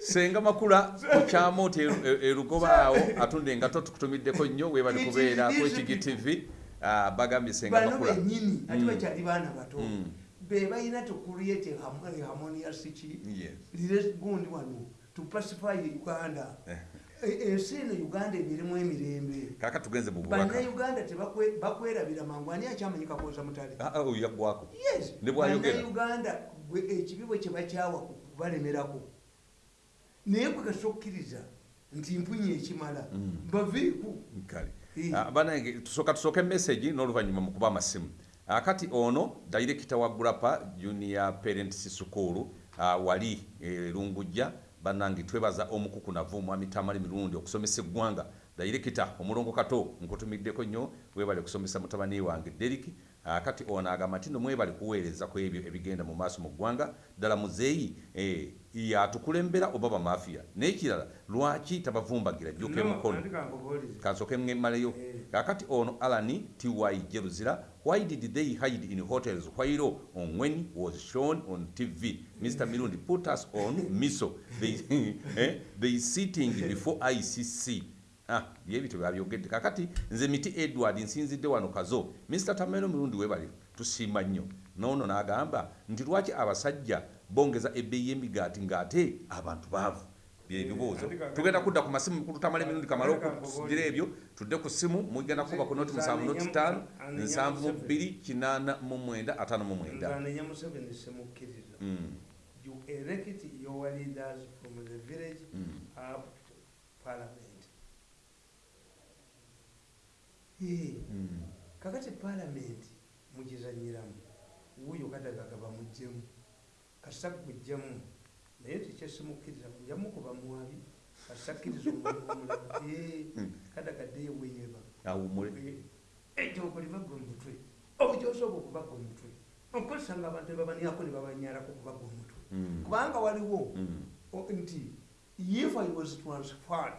senga makula kukyama oti eru- e- erugoba awo atunda engato tukutumiddeko nnyo webali kubeera
easy
HGTV Ah, bagambye senga makula.
benyini ate
Mm.
bakyali baana bato.
Mm.
be balina to create a harmon- a harmonious ki gundi wano to pacify uganda.
Eh.
E- ensi eno uganda ebirimu emirembe.
Kaka tugenze mu
bannayuganda tebakwe- bakwerabira mangu ani akyamanyi kakooza mutale?
Ah, ah, yaggwako
yes. Bannayuganda ekibi bwe kyebakyawa kubalemerako naye gwe kasokkiriza nti mpunye ekimala.
Mm.
Eh.
Ah, banange tusooka tusooke message n'oluvannyuma mu kuba amasimu kati ono dayirekita wa gulapa junior parents school ah, wali eh, lungujja bannange twebaza omukukunavu mwami tamali mirundi okusomesa eggwanga. Dayirekita omulongo kato nkutumiddeko nnyo webale kusomesa mutabani wange deriki Ah, kati ono agamba nti no mwebale kuweereza ku ebyo ebigenda mu maaso mu ggwanga. Ddala muzeeyi eh, yatukulembera oba bamafiya n'ekirala lwaki tabavumbagira jjuka emukono kansoke mmaleyo
Eh.
kakati ono alani ty jeruzira why did they hide in hotels while on when was shown on tv mr mirundi put us on miso. They, eh, they sitting before icc Ah, byebityo byabyogedde kakati nze miti edward nsinzidde wano kazo. Mr tamero mirundi webale tusiima nnyo. Noono n'agamba nti lwaki abasajja bongeza ebbeeyi y'emigaati ng'ate abantu baavu? Byebibuuzo tugenda kudda ku masimu mukulu tamala emirundi kamala okusidira ebyo. Tudde ku simu mugenda kuba ku noti musanvu noti ttaano nsanvu mu bbiri kinaana mu mwenda ataano mu mwenda. Mm,
you elect your leaders from the village
mm.
up parliament Eh,
Mm.
Kakati parliament mugizanyiramu wuuyo kadagaga bamugjemu kasita kuggjemu naye tekyesimukkiriza njamukuba mwabi kasita kkiriza omuntu omulala Eh,
Mm.
kadagaddeyo bweyeba gwe omutwe obukyosobola okubaga omutwe okozesa nga abantu nebabaniako ne babanyalako okubaga omutwe
Mm,
kubanga waliwo nti if i was transferred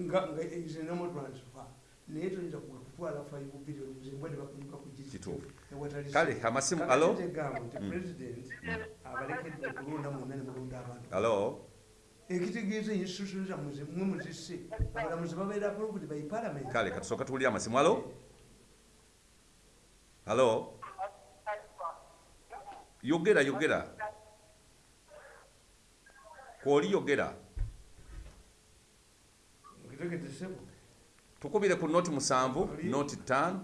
nga is normal transfer naye toyinza okutwala 5 billion zimbwe ne bakunyuka ku
Kituufu.
ewatali
kale amasimu alo?
Tegamba nti
Mm.
president abalekedde okulonda mwonna ne mulonda abantu.
Alo?
Ekitegeeza institution zammwe zimwe muzisse abalamuzi babeera approved by parliament.
Kale katusooka tuwulire amasimu alo? Alo? Yogera yogera kwoli yogera
okitegedesebo
tukubire ku noti musanvu noti ttaano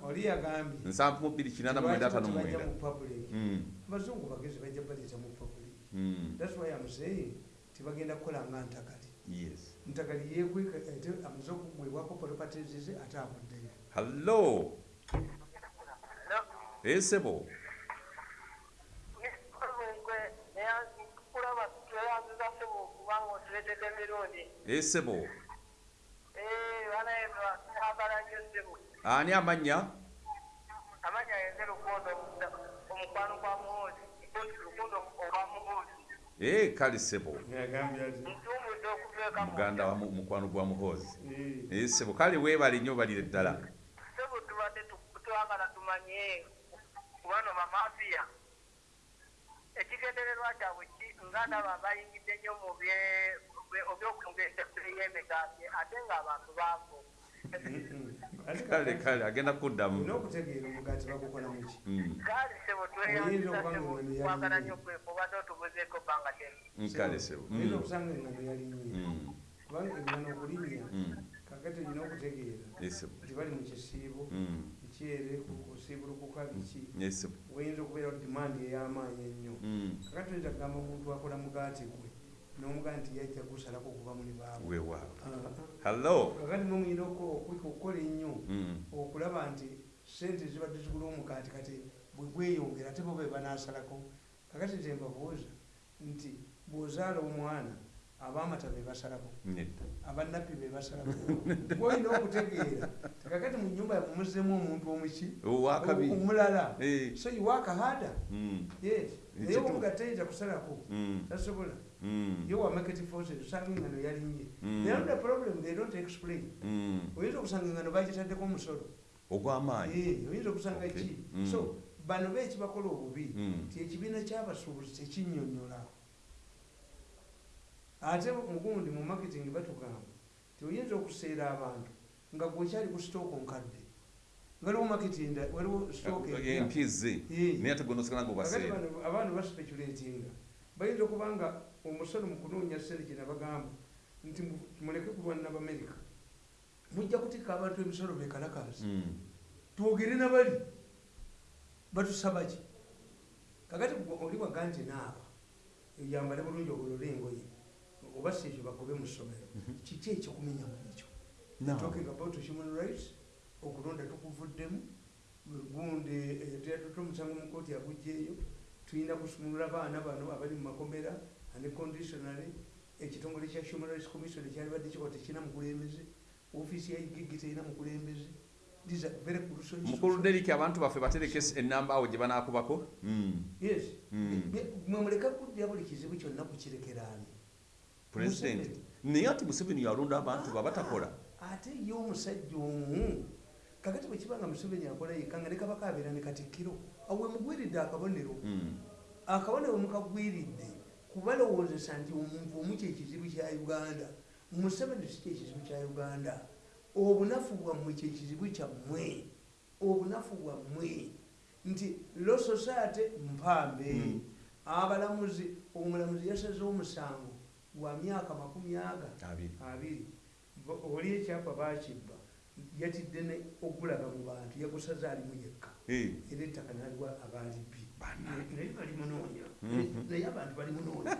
nsanvu mu bbiri kinaana mwenda
bajja
mwenda.
mu public?
Mm,
abazungu bagezi bajja baleeta mu public.
Mm,
thats why am saying tibagenda kukola nga ntagali
yes.
Ntagali yekweka ate amaze okugwebwako properties ate avuddeyo
hallo esebo esebo ani amanya
amanya yenze lukundo omukwano gwa muhoozi mpoti lukundo ogwa muhoozi.
Ee kale sebo
ntumbudde okuteeka
muganda wa mu- mukwano gwa muhoozi.
Eh,
ee sebo kale weebale nnyo balire ddala.
Sebo tubadde tu- twagala tumanye kubano bamafiya ekigendererwa kyabwe ki nga ndaba bayingidde nnyo mu
kale kale agenda kuddamu.
Olina okutegeera omugaati bagukola muki
Mm,
gaali sebo
Oyinza okusanga engano yalinye kubanga engano okulimya
mm,
kakati olina okutegeera nti bali mu kisiibo
Mm,
mukyere kusiibulukuka biki? Wayinza okubeera dimandi ey'amaanyi ennyo. Kakati oyinza kugamba omuntu akola mugaati gwe nomugaa nti yajja gusalako okuva muli baabwe
weewaawo
Ah, ah.
hallo
kakati mumuyina okukola ennyo.
Mm,
okulaba nti sente zibadde zigula omugaati kati bwe gweyongera ate bo be banaasalako. Kakati nze mbabuuza nti bw'ozaala omwana abaamata be basalako.
Nedda.
Abannappi be basalako. Gwolina okutegeera kakati mu nyumba mumuzzemu omuntu omuki
owakabi
omulala.
Ee
so harder?
Mm,
yes. Naye
Ekituufu.
omuga tayinza kusalako?
Mm,
tasobola
mm,
yo wa market forces osanga engano yalinye
Mm.
they have the problem they don't explain
mm.
oyinza okusanga engano bagitaddeko omusolo
ogw'amaanyi
oyinza okusanga ki
Mm.
so bano beekibakola obubi
Mm.
nti ekibiina kyabasuubuzi tekinnyonnyola ate mugundi mu marketing batugamba ti oyinza okuseera abantu nga gwekyali ku stooko nkadde waliwo marketing waliwo Eh.
naye ate gonosigala nga
kakati
obaseera
bano abaana baspeculatinga bayinza okuba nga omusolo mu kunoonya sente kye nabagamba nti mu- muleke kulwanira bamerika mujja kutikka abantu emisolo bekalakasi
Mm,
twogere nabali. Batusaba ki? Kakati oli waga nti naaba yambale bulungi obulole engoye oba si ekyo bagobe mu ssomero. Kiki ekyokumenya mu ekyo? Talking about human rights okulonda tukuvuddemu gundi teatuta omusango mu kooti agugjeeyo tulina kusumulula abaana bano abali mu makomera unconditionally ekitongole kya human rights commission ekyali badde kikola tekirina mukulembeze ofiisi ya igigi terina mukulembeze These are very crucial issues.
mukulu deriki abantu baffe batereke enamba awo gye banaakubako. Mm,
yes.
Mm.
mwe muleka kuddya buli kizibu kyonna kukirekeraani
pulezidenti naye ati museveni yalonda abantu babatakola
ate ye omusajja omu. Kakati bwe kibanga museveni akola yekka nga ne kabaka abeera ne katikkiro awe mugwiridde akabonero.
Mm,
akabonero mukagwiridde kubalowoozesa nti omuntu omu kyekizibu kya uganda museveni si kyekizibu kya uganda obunafu bwammwe kyekizibu kyammwe obunafu bwammwe nti lo society mpambe
Mm.
abalamuzi omulamuzi yasaze omusango gwa myaka makumi aga
abiri
oli ekyapa bakibba yatidde ne ogulaga mu bantu yagusaze alimu yekka
Eh,
era ettaka naliwa
Bannange.
Naye bali munoonya.
Mhm.
naye abantu bali munoonya.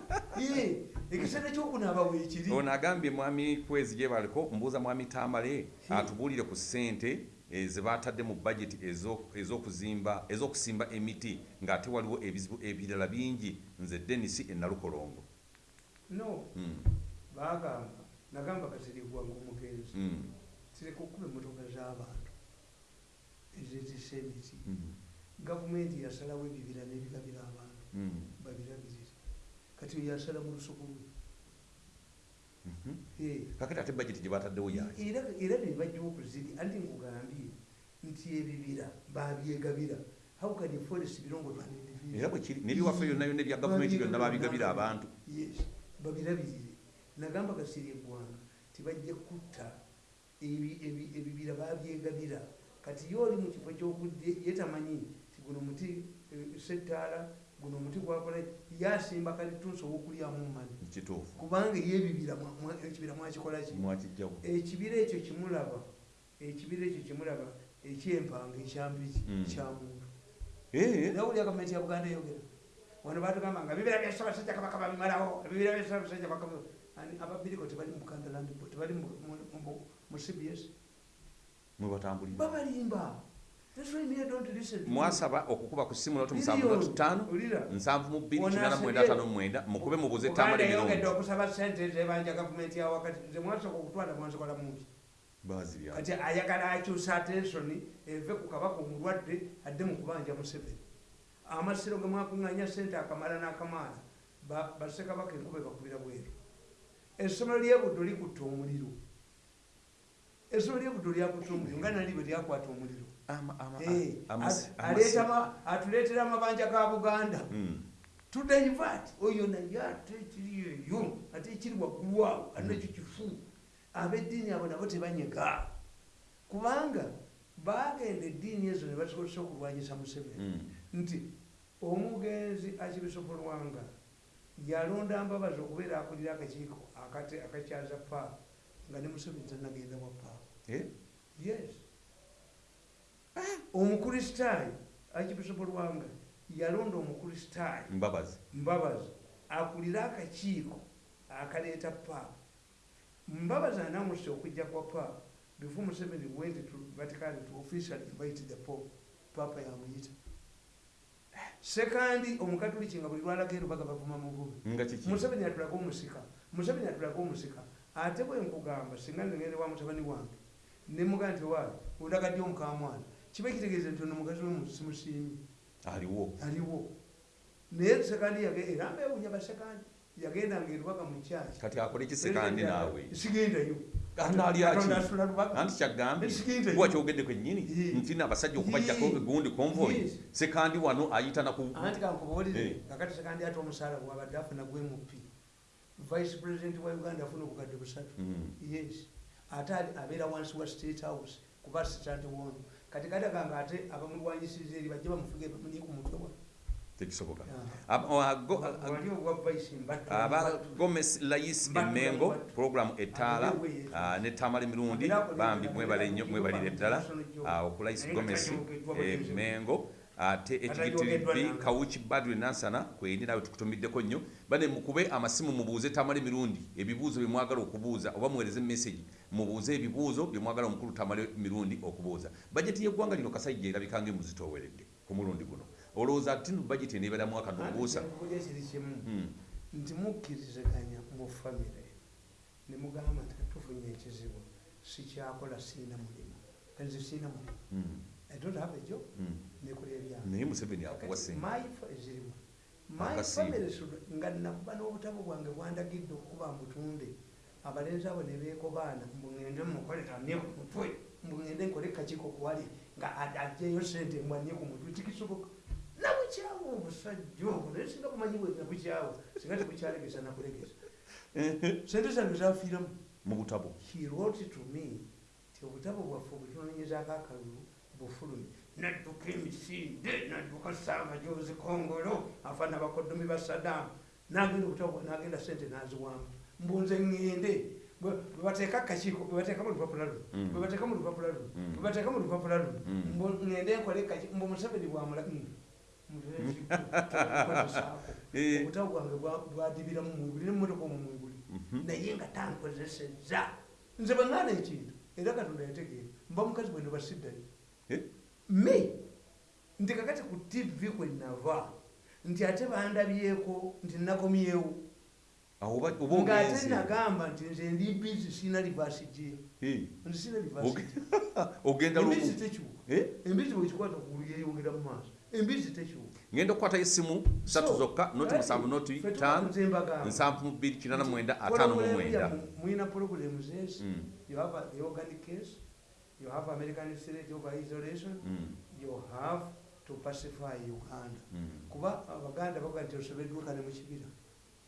Ekiseera kyokunaaba weekiri
ono agambye mwami kwezi gye baliko mbuuza mwami tambale atubuulire ku ssente eh, ze batadde mu budget ezo- ez'okuzimba ez'okusimba emiti ng'ate waliwo ebizibu ebirala bingi nze denisi enalukolongo
no.
Mm,
bagamba nagamba kasirigwanga omugenzi
mm,
sireka okuba emmotoka z'abantu ezezisa emiti
mm,
gavumenti yasalawo ebibira n'ebigabira abantu.
Mm,
babirabirire kati yasala mu lusuku
mhm.
Eh,
kakati ate budget gye bataddewo yaki
era era ne bajja okuziri anti nkugambye nti ebibira babyegabira. How can you forest belong to an individual?
Era bwe kiri nebiwaffe byonna byonna ebya gavumenti byonna babigabira abantu.
Yes. Babirabirire nagamba kasiri eggwanga tibajja kutta ebi- ebi- ebibira babyegabira. Kati yo oli mu kifo kyokudde yetamanyi guno muti eh, settaala guno omuti gwakola yasimba kalitunsi owokulyamu mumani kubanga yebibira ekibira mwakikolaki ekibira ekyo kimulaba ekibira ekyo kimulaba ekyempanga ekyambiki
Mm.
kyamuntu
Eh,
era wulya gavumenti ya buganda eyogera. Wano batugamba nga bibira byasabasajja kabaka babimalawo ebibira byasabasajja kabaka ababiriko tebali mu buganda land tebali mu- cbs babalimba
mwasaba okukuba ku simu lotu
Billion.
musanvu lotu ttaano nsanvu mu bbiri mu mwenda ataano mu mwenda mukube mubuze
Buganda
ttaamala
eyongedde
emirundi
okusaba sente zebanja gavumenti ya wakati nze mwasooka okutwala mwansokola mungi
bazirya
kati ayagala akyusa atensoni eve ku kabaka omulwadde adde mu kubanja museveni. Amasiro ge mwakuŋŋanya sente akamala n'akamaala ba- bassekabaka enkuba ebakubira bweru. Essomero lyebuddo likutta omuliro. Essomero lyebuddo lyakutta omuliro nga nali bwe lyakwata omuliro Atuleetera amabanja ga buganda. Tudaivat oyo naye ate ekiri eyo ate ekiri waggulu awo ate ekyo kifu abeddiini abo nabo tebanyega kubanga bagenda eddiini ezo ne basobozesa okulwanyisa museveni.
Mm.
nti omugenzi akibisopolwanga yalonda mbabazi okubeera akulira akakiiko akate- akakyaza paapa nga ne museveni tanagenda wa paapa
Eh?
yes omukristaayo akibisopolwanga yalonda omukristaayo
mbabazi.
Mbabazi akulira akakiiko akaleeta paapa mbabazi anamusa okujja kwa paapa before museveni went to vatican to officially invite the pope paapa yamuyita. Sekandi omukatuliki nga buli lwalaga erubaga bavuma mububi museveni atulaga omusika. Museveni atulaga omusika. Ate bwe nkugamba singa ngende wa mutabani wange nemugaa nti waayi ondagadde omukamwana kiba kitegeeza nti ono mukazi we simusiimi
aliwo.
Aliwo. Naye sekandi era mbewunya basekandi yagendanga erubaga mu kyaki.
Kati akole kisekandi naawe?
Sigendayo
Anaali aki?
Katonda asula lubaga
anti kyagambe
Sikinta
kuba
yo.
kyogedde kwennyini?
Ye.
nti nabasajja okubajjako egundi konvoyi
Yes.
sekandi wano ayita naku
anti kankubuulire kakati sekandi ate omusaala gwabadde afuna gwemupi vice president wa uganda afuna obukadde busatu. Yes. Ate ali- abeera wansi wa state house kuba assistant wono kati kataganga ate abamulwanyisiriza eri bajje bamufuge bamunye ku mutwe
tekisoboka
Ah.
Ab- o- ago-
wali obwa vice mbattu
aba gomes layis
Mbattu,
emengo
mbattu.
programu etaala
Abewe yetu.
ah, ne tamala emirundi bambi mwebalire ddala ah, okulayisi
Naye
gomes
katayogeddwa bwe
emengo ate
nange.
kawuki badre nansana kweni nawe tukutumiddeko nnyo. Bane mukube amasimu mubuuze tamala emirundi ebibuuzo bye mwagala okubuuza oba muweereze message mubuuze ebibuuzo bye mwagala omukulu tamala emirundi okubuuza. Bajeti y'eggwanga lino kasajja erabikanga emuzitooweredde ku mulundi guno. Olowooza ati no bajeti
kiri kimu.
Mm.
nti mukkiriziganya mu famire ne mugamba nti tufunye ekizibu sikyakola siina mulimu. Kanze siina mulimu.
Mm.
I don't have a job.
Mm.
nekola ebyange
naye museveni akuwa senga
zirimu my family should- nga nakuba n'obutabo bwange bwandagidde okuba mbutunde abalenzi abo ne beekobaana mbugende mukolera nye ku mutwe mbugende nkole kakiiko kuwali nga ajjeyo sente mbwanie ku mutwe tikisoboka nabukyawo obusajja obwo naye singa bumanyi bwe nabukyawo singa tebukyalegesa nakulegesa. Sente zange zafiiramu.
Mu butabo.
He wrote to me ti obutabo bwaffe obutunonyezaako akalulu bufulumi. Nadduka emisinde nadduka saavajozi kongolo afaana bakodomi ba sadamu nagenda obutabo bwa- nagenda sente naziwamu mbunze ŋŋende bwe bwe bateeka akakiiko bwe bateeka mu lupapula luno
Mm.
bwe bateeka mu lupapula luno
Mm.
bwe bateeka mu lupapula luno ŋŋende nkole kaki mbu museveni bwamula obutabo bwange bwa- bwadibiramu mwibuli nemumotoka
Mhm.
naye nga tankozeseza nze bweŋŋaana ekintu era katonda yategeera. Mba mukazi bwendo basiddayo? Me nti kakati ku tv kwenava nti ate bandabyeko nti nakomyewo
ogenze
nagamba nti nze ndi bizi sina livasi
Eh,
nti sina livasi
ogenda
embizi tekyuka
Eh?
embizi bwekikwata kugulu yeyongera mu maaso. Embizi tekyuka
ngenda okukwatayo essimu satu zokka noti musanvu noti
mbagamba.
nsanvu mu bbiri kinaana mu mwenda ataano mu mwenda
yammwe, muyina pulogulemu zesi
Mm.
case you have american threat of isolation
Mm.
you have to pacify uganda.
Mm.
kuba abaganda baga nti osobeddweka ne mukibira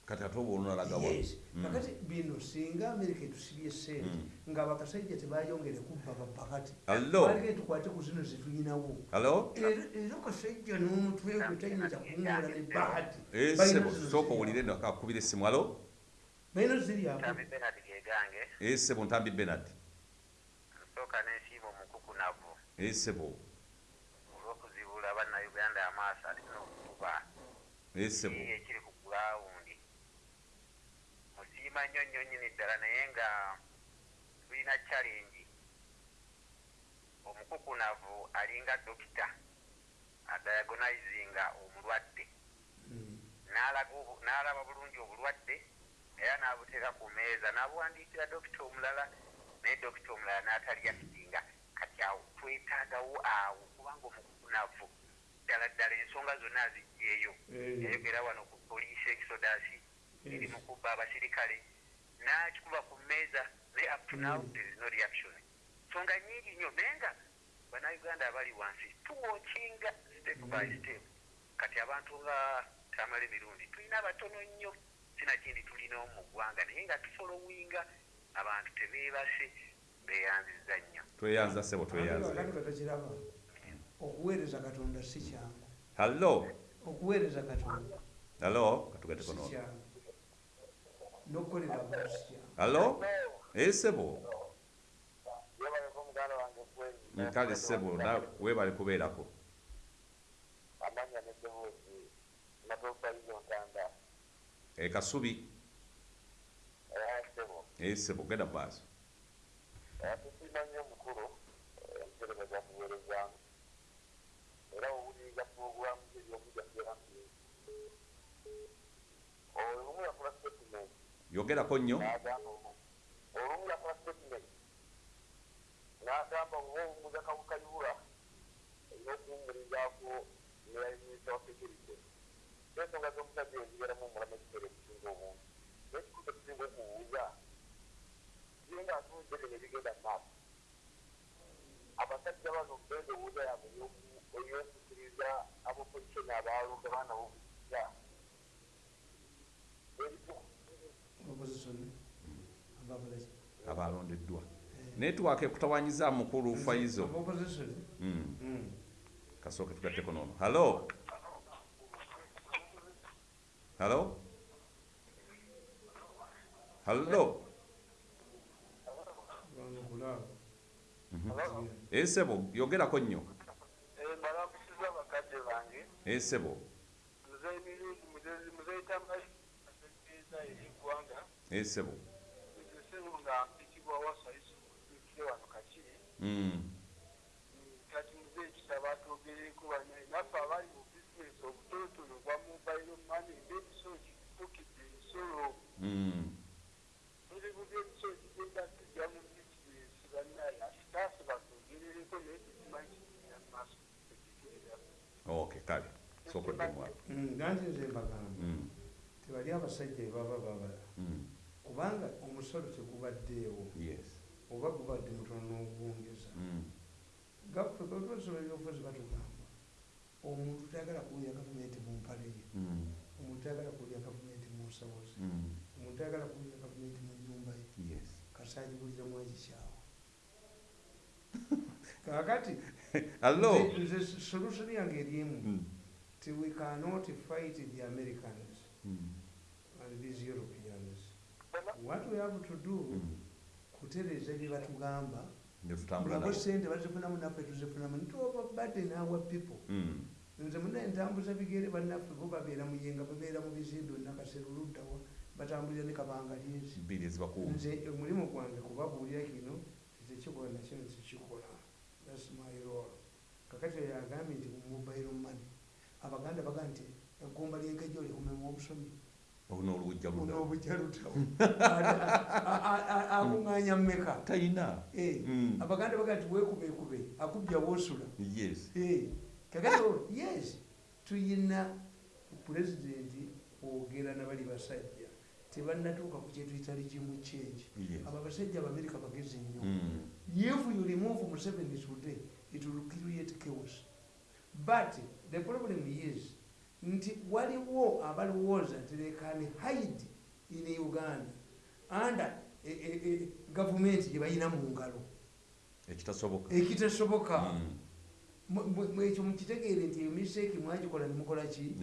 kati ate oba olunalaga wa
yes.
Mm.
kakati bino singa amerika etusibye sente
Mm.
nga bakasajja tebayongere kubba bapakati
Allo.
balike tukwate ku zino zetulinawo
halo
era kasajja n'omutwe gwe tayinza kuwumula ne bahati
esebo sooka owulire no akakubira essimu halo
balina ziri awo.
Tambi Bernard Gegange,
esebo ntambi benard esebo
olw'okuzibula bannayuganda amaaso ate n'okukuba
esebo
kiri ekiri ku gulawundi. Musiima nnyo nnyo nnyini ddala naye nga tulina challenge. Omukukunavu alinga dokita adiagonizinga omulwadde.
Mm.
obu- n'alaba bulungi obulwadde era n'abuteeka ku meeza n'abuwandiikira dokita omulala naye dokita omulala n'ataliyakitinga kati awo twetaagawo awo kubanga omukukunavu ddala ddala ensonga zonna azijjeeyo
Eh.
yayogera wano ku poliisi exodasi eri mu kubba abasirikale. N'akikuba ku mmeeza naye up to now
Mm.
there is no reaction. Nsonga nyingi nnyo naye nga bannayuganda abali wansi tuwokinga step by
Mm.
step. Kati abantu nga tamala emirundi tulina abatono nnyo. Sinakindi tulinawo mu ggwanga naye nga tufolowinga abantu tebeebase beeyanziza nnyo.
Tweyanza sebo
katakiraba okuweereza katonda si kyangu.
Halo
okuweereza katonda
halo katugate
si
kono
kyangu. N'okukolera abantu si kyangu.
Halo esebo
kwezi
nkale sebo na webale kubeerako.
Amanya neddoboozi natofalizo ntanda
ekasubi esebo genda mu maaso
tusiima nnyo. Omukulu emutereza gyakuweerezamu era owuliriza puroguramu ebyokujjagera olumu yakola statement
yogerako nnyo.
olumu yakola statement n'agamba oba omuza kawukayibula erina okuwumirizaako neyayimisa wa security ensonga z'omusajja ezibeeramu omulamu ekiseera ekisinga obungi n'ekikulu ekisinga okubuuza kiye nga atunudde bino ebigenda mu maaso abasajja bano bendowooza yabwe ey'okukiriza abopositioni abalonda baana
ababalaki
abalondeddwa netiwaaka ekutawanyiza mukulu faizo kasooke tugatteko halo halo
Bano kulaba.
Esebo yogerako nnyo.
Mbalamusiza abakadde bange.
Esebo
muzeyi mirundi muzeyi tambaeza ery'eggwanga
esebo
esebo nga mpitibwa wasaiso ikire wano kakiri
Mm,
kati muzeyi kisaba twogereko banye naffe abali mu bizinesi obutonotono bwa mobile money ng'ebisolo kifukidde ensolo
apo
Mm, nanti nze mbagamba
Mm,
tebali abasajja bebaba babala.
Mm,
kubanga omusolo tegubaddeewo. Oba gubadde mutono n'obuwongeza
Mm,
gabasobola ebyobufuzi batugamba omuntu tayagala kuwulira gavumenti mu mpale ye. Omuntu tayagala kuwulira gavumenti mu nsawo ze omuntu tayagala kuwulira gavumenti mu nyumba ye.
Yes.
Kasaagibuliramu ekikyawa kakati nze- solution yange eri
Mm,
ti we cannot fight the americans
mm,
and these europeans. What we have to do
mm.
kutereeza bye batugamba
nabo.
sente bazifunamu naffe tuzifunamu nitoba baden our people.
Mm,
nze munaye ntambuza bigere bannaffe bo babeera muyenga babeera mu bizimbe nakasera oluddawa batambulira ne kabanga
ezibakuuma
nze omulimu gwange kubabuulira kino tekikola thats my role. Kakati oyo agambye nti mu mobile money abaganda baga nti eggumba lyenkejjo likumemu obusomi.
Oluna oluwujja luda
onoobujja lutawo akuŋŋanya mmeka?
Tayina
Eh,
Mm.
abaganda baga nti weekubekube akubya woosula
yes.
Eh, kakati o- yes tuyina pulezidenti kwogera nabali basajja. Tebannatuuka ku kyetuyita rigimu change.
Yes.
Abo abasajja abamerika bagezi nnyo.
Mm,
if you remove museveni today it will create chaos but the problem is nti waliwo abalowooza nti they can hide in uganda under e, e, e, gavumenti gye balina mu ngalo.
Ekitasoboka. Mm.
Mu- ekyo mukitegeere nti eyo mistake mwagikola nemukola ki?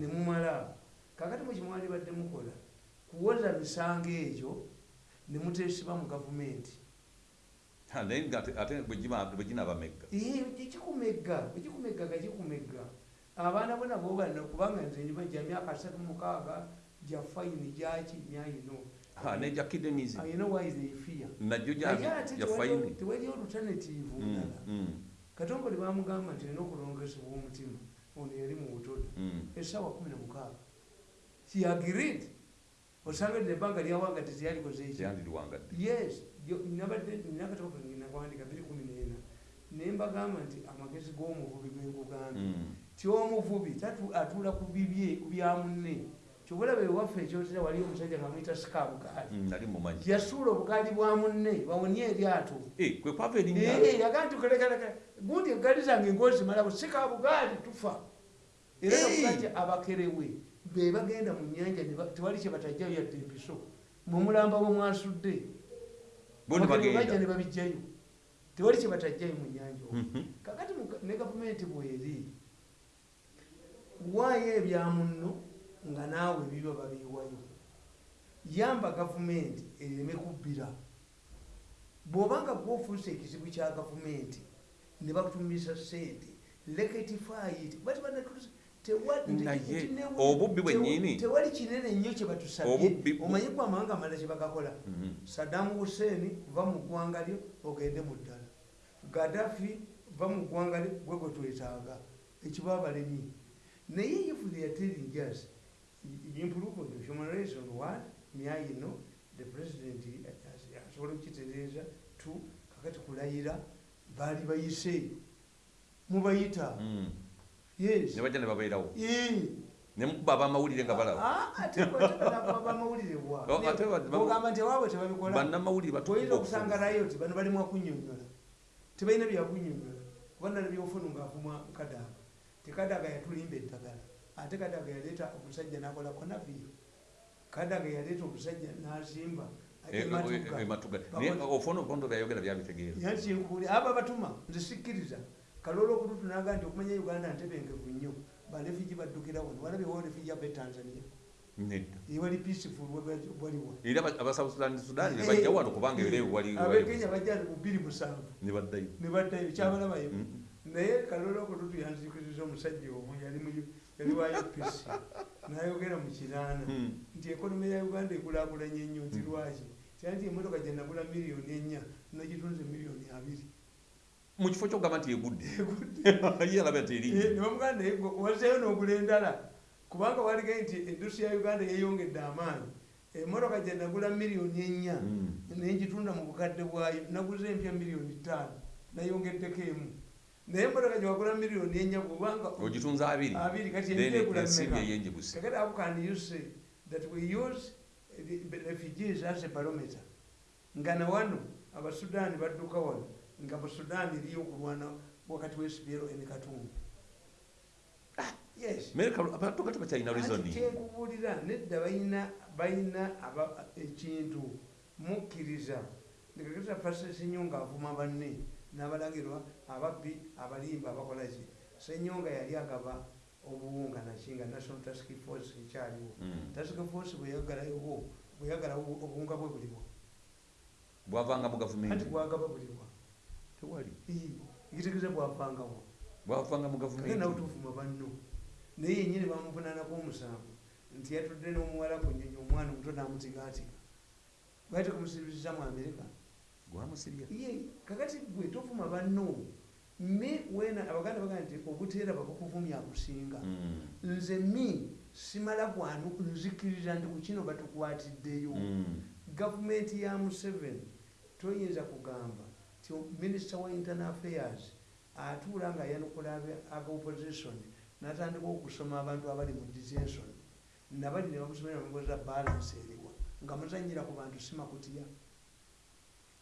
Nemumala
kakati mukimwali badde mukola kuwoza misango egyo nemutesiba mu gavumenti
naye nga ate- ate bwe giba- bwe ginabamegga
kikumegga abaana bo nabo bano kubanga nze njiba gya myaka asatu mukaaga gya fayini gyaki myayino tewali-
Mm,
ndala
mm,
katongole bamugamba nti olina okulongesebwa omutima ono yali mu butoda
mm.
essaawa kumi namukaaga kiagirid osanga ddino ebbanga lyawanga teziyalikoze eki
Zyandirirwangadde.
yes nabadde nakwandika biri kumi nena naye mbagamba nti amagezi g'omuvubi genkugambye
Mm.
ti omuvubi tatu- atuula ku bibye ku bya munne kyobulaba ewaffe ekyotera wali omusajja nga mwita sikabugaali
Mm,
yasuula obugaali bwa munne bawonye eryato
Eh, erinnya
Eh, yagaa nti kolekaleka gundi egaali zange ngozimalawo sikabugaali tufa. Era
Eh.
nakugaja abakerewe. Be bagenda mu nyanja tewali kye batajjayo yadde empiso mumulamba bwe mwasudde bajja ne babijjayo tewali kye batajjayo mu nyanja.
Mhm.
kakati ne gavumenti bweri waayo ebya munno nga naawe biba babiwayo yamba gavumenti ereme kubbira bw'obanga gwofuuse ekizibu kya gavumenti ne bakutumisa sente leketifayiti bati banatusa
Naye, obubbi bwennyini-
tewali kinene nnyo kye batusabye.
Obubbi-
omanyi ku amawanga amala kye bagakola
Mhm.
sadamu hussein va mu ggwanga lyo ogende mu ddala. Gadafi va mu ggwanga lyo gwe gwe twetaaga. Ekiba abalemi naye if they are telling us improvement of human rights on one myayino the president as- asobola okukitereeza two kakati kulayira baali bayise. Mubayita.
Mm.
Yes.
Ne bajja ne babeerawo? Ne mukuba abamawulire nga balaba
Ah, bwa.
Oh, ate ba- ba-
ogamba nti awaabwe tebabikola.
Bannamawulire
toyinza
batukuba
okusanga rayoti bano balimu akunyonyola tebalina byakunyonyola kuba nala byofunu ngaavumwa kadaga. Tekadaga yatulimba eddagala. Ate kadaga yaleeta omusajja nakola konaviyo kadaga yaleeta omusajja nazimba ematuga
ematuga naye ofuna obukondo byayogera byabitegeera.
Yankinkuli aba batuma nze sikkiriza kalolo okututunaga nti okumanya uganda ntebengevu nnyo. Balefiji baddukira wano. Walabyewo refiji ava e tanzania.
Nedda.
Ewali peaceful waliwa
era aba- abasouth sudan sudan ne bajja wano kubanga ereewo wali
abekenya bajja bubiri musanvu
ne baddayo.
Ne baddayo kyabalabayo naye kalolo okututu yanzikiriza omusajja omu yali mu- yali wa upc nayogera mu kiraana nti ekonomi ya uganda ekulakulanye nnyo nti lwaki? Kyanti emotoka gyenagula miliyoni ennya nagitunze miliyoni abiri
mu kifo kyogamba nti egudde ye alaba nti eri
nebamuganda wazeyo n'ogula endala. Kubanga walige nti edusi ya uganda yeyongedde amaanyi. Emotoka gyenagula miliyoni ennya
Mm.
nengitunda mu bukadde bwayo naguze empya miliyoni ttaano nayongeddeko emu. Naye emotoka gyewagula miliyoni ennya kubanga
ogitunze abiri.
Abiri kati kakati how can you say that we use refugees as a barometer. Nga na wano abasudaani badduka wano nga busudaani eriyo okulwana wakati w'esibyero emikatundu yes.
Abantu kati bakyalina
Ati
reasoning
kyenkubuulira nedda balina ekintu mukkiriza. Nekakita fasa senyonga avuma banne n'abalagirwa ababbi abalimba abakola ki? Senyonga yali agaba obuwunga nakinga national task force ekyaliwo.
Mm.
task force bweyagalayo bweyagala obuwunga bwe buliwa
bwavanga mu
anti
gavumenti
bwagaba buliwa
tewali.
Ekitegeeza bwavangawo
bwavanga mu
kake nawe
gavumenti
tuvuma banno. Naye yenyini bamuvunaanako omusango. Nti yatudde n'omuwala ku nyonyi omwana omuto n'amutigaatiga bwati kumusirisiza mu amerika?
Gwamusirya.
Ye kakati gwe tovuma banno. Me wena abaganda bagamba nti obuteera babukuvumya akusinga
Mm.
nze mi simala gwanu nzikiriza nti ku kino batukwatiddeyo.
Mm.
gavumenti ya museveni toyinza kugamba ti minisita wa internal affairs atuula nga yanukula abopposition natandika okusoma abantu abali mu detention nabali ne bamusomera mugoza balance eriwa nga muzanyira ku bantu simakutya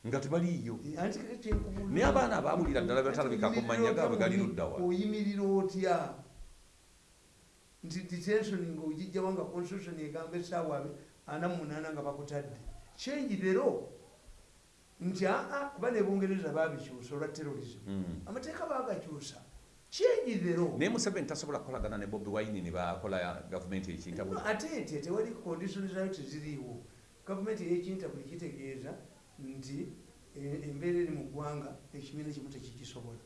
nga tebaliiyo
Eh,
Naye abaana abaawulira ddala batalabikako
Anti
mannya gaabwe gali
oyimirira
ludda wa?
otya? oyimirira otya? Nti detention ngaogijjawo nga constitution egamba essaawa abe- ana mu munaana nga bakutadde. Kyengi lero nti aa kuba ne bungereza babikyusa olwa terrorism.
Mm.
amateeka bagakyusa kyengi lero
naye museveni tasobola kukolagana ne bobi wine ne bakola gavumenti ekintabuli
ate ete tewali condition zayo teziriiwo. Gavumenti eyekintabuli kitegeeza nti e- embeera eri mu ggwanga ekibiina kimu tekikisobola.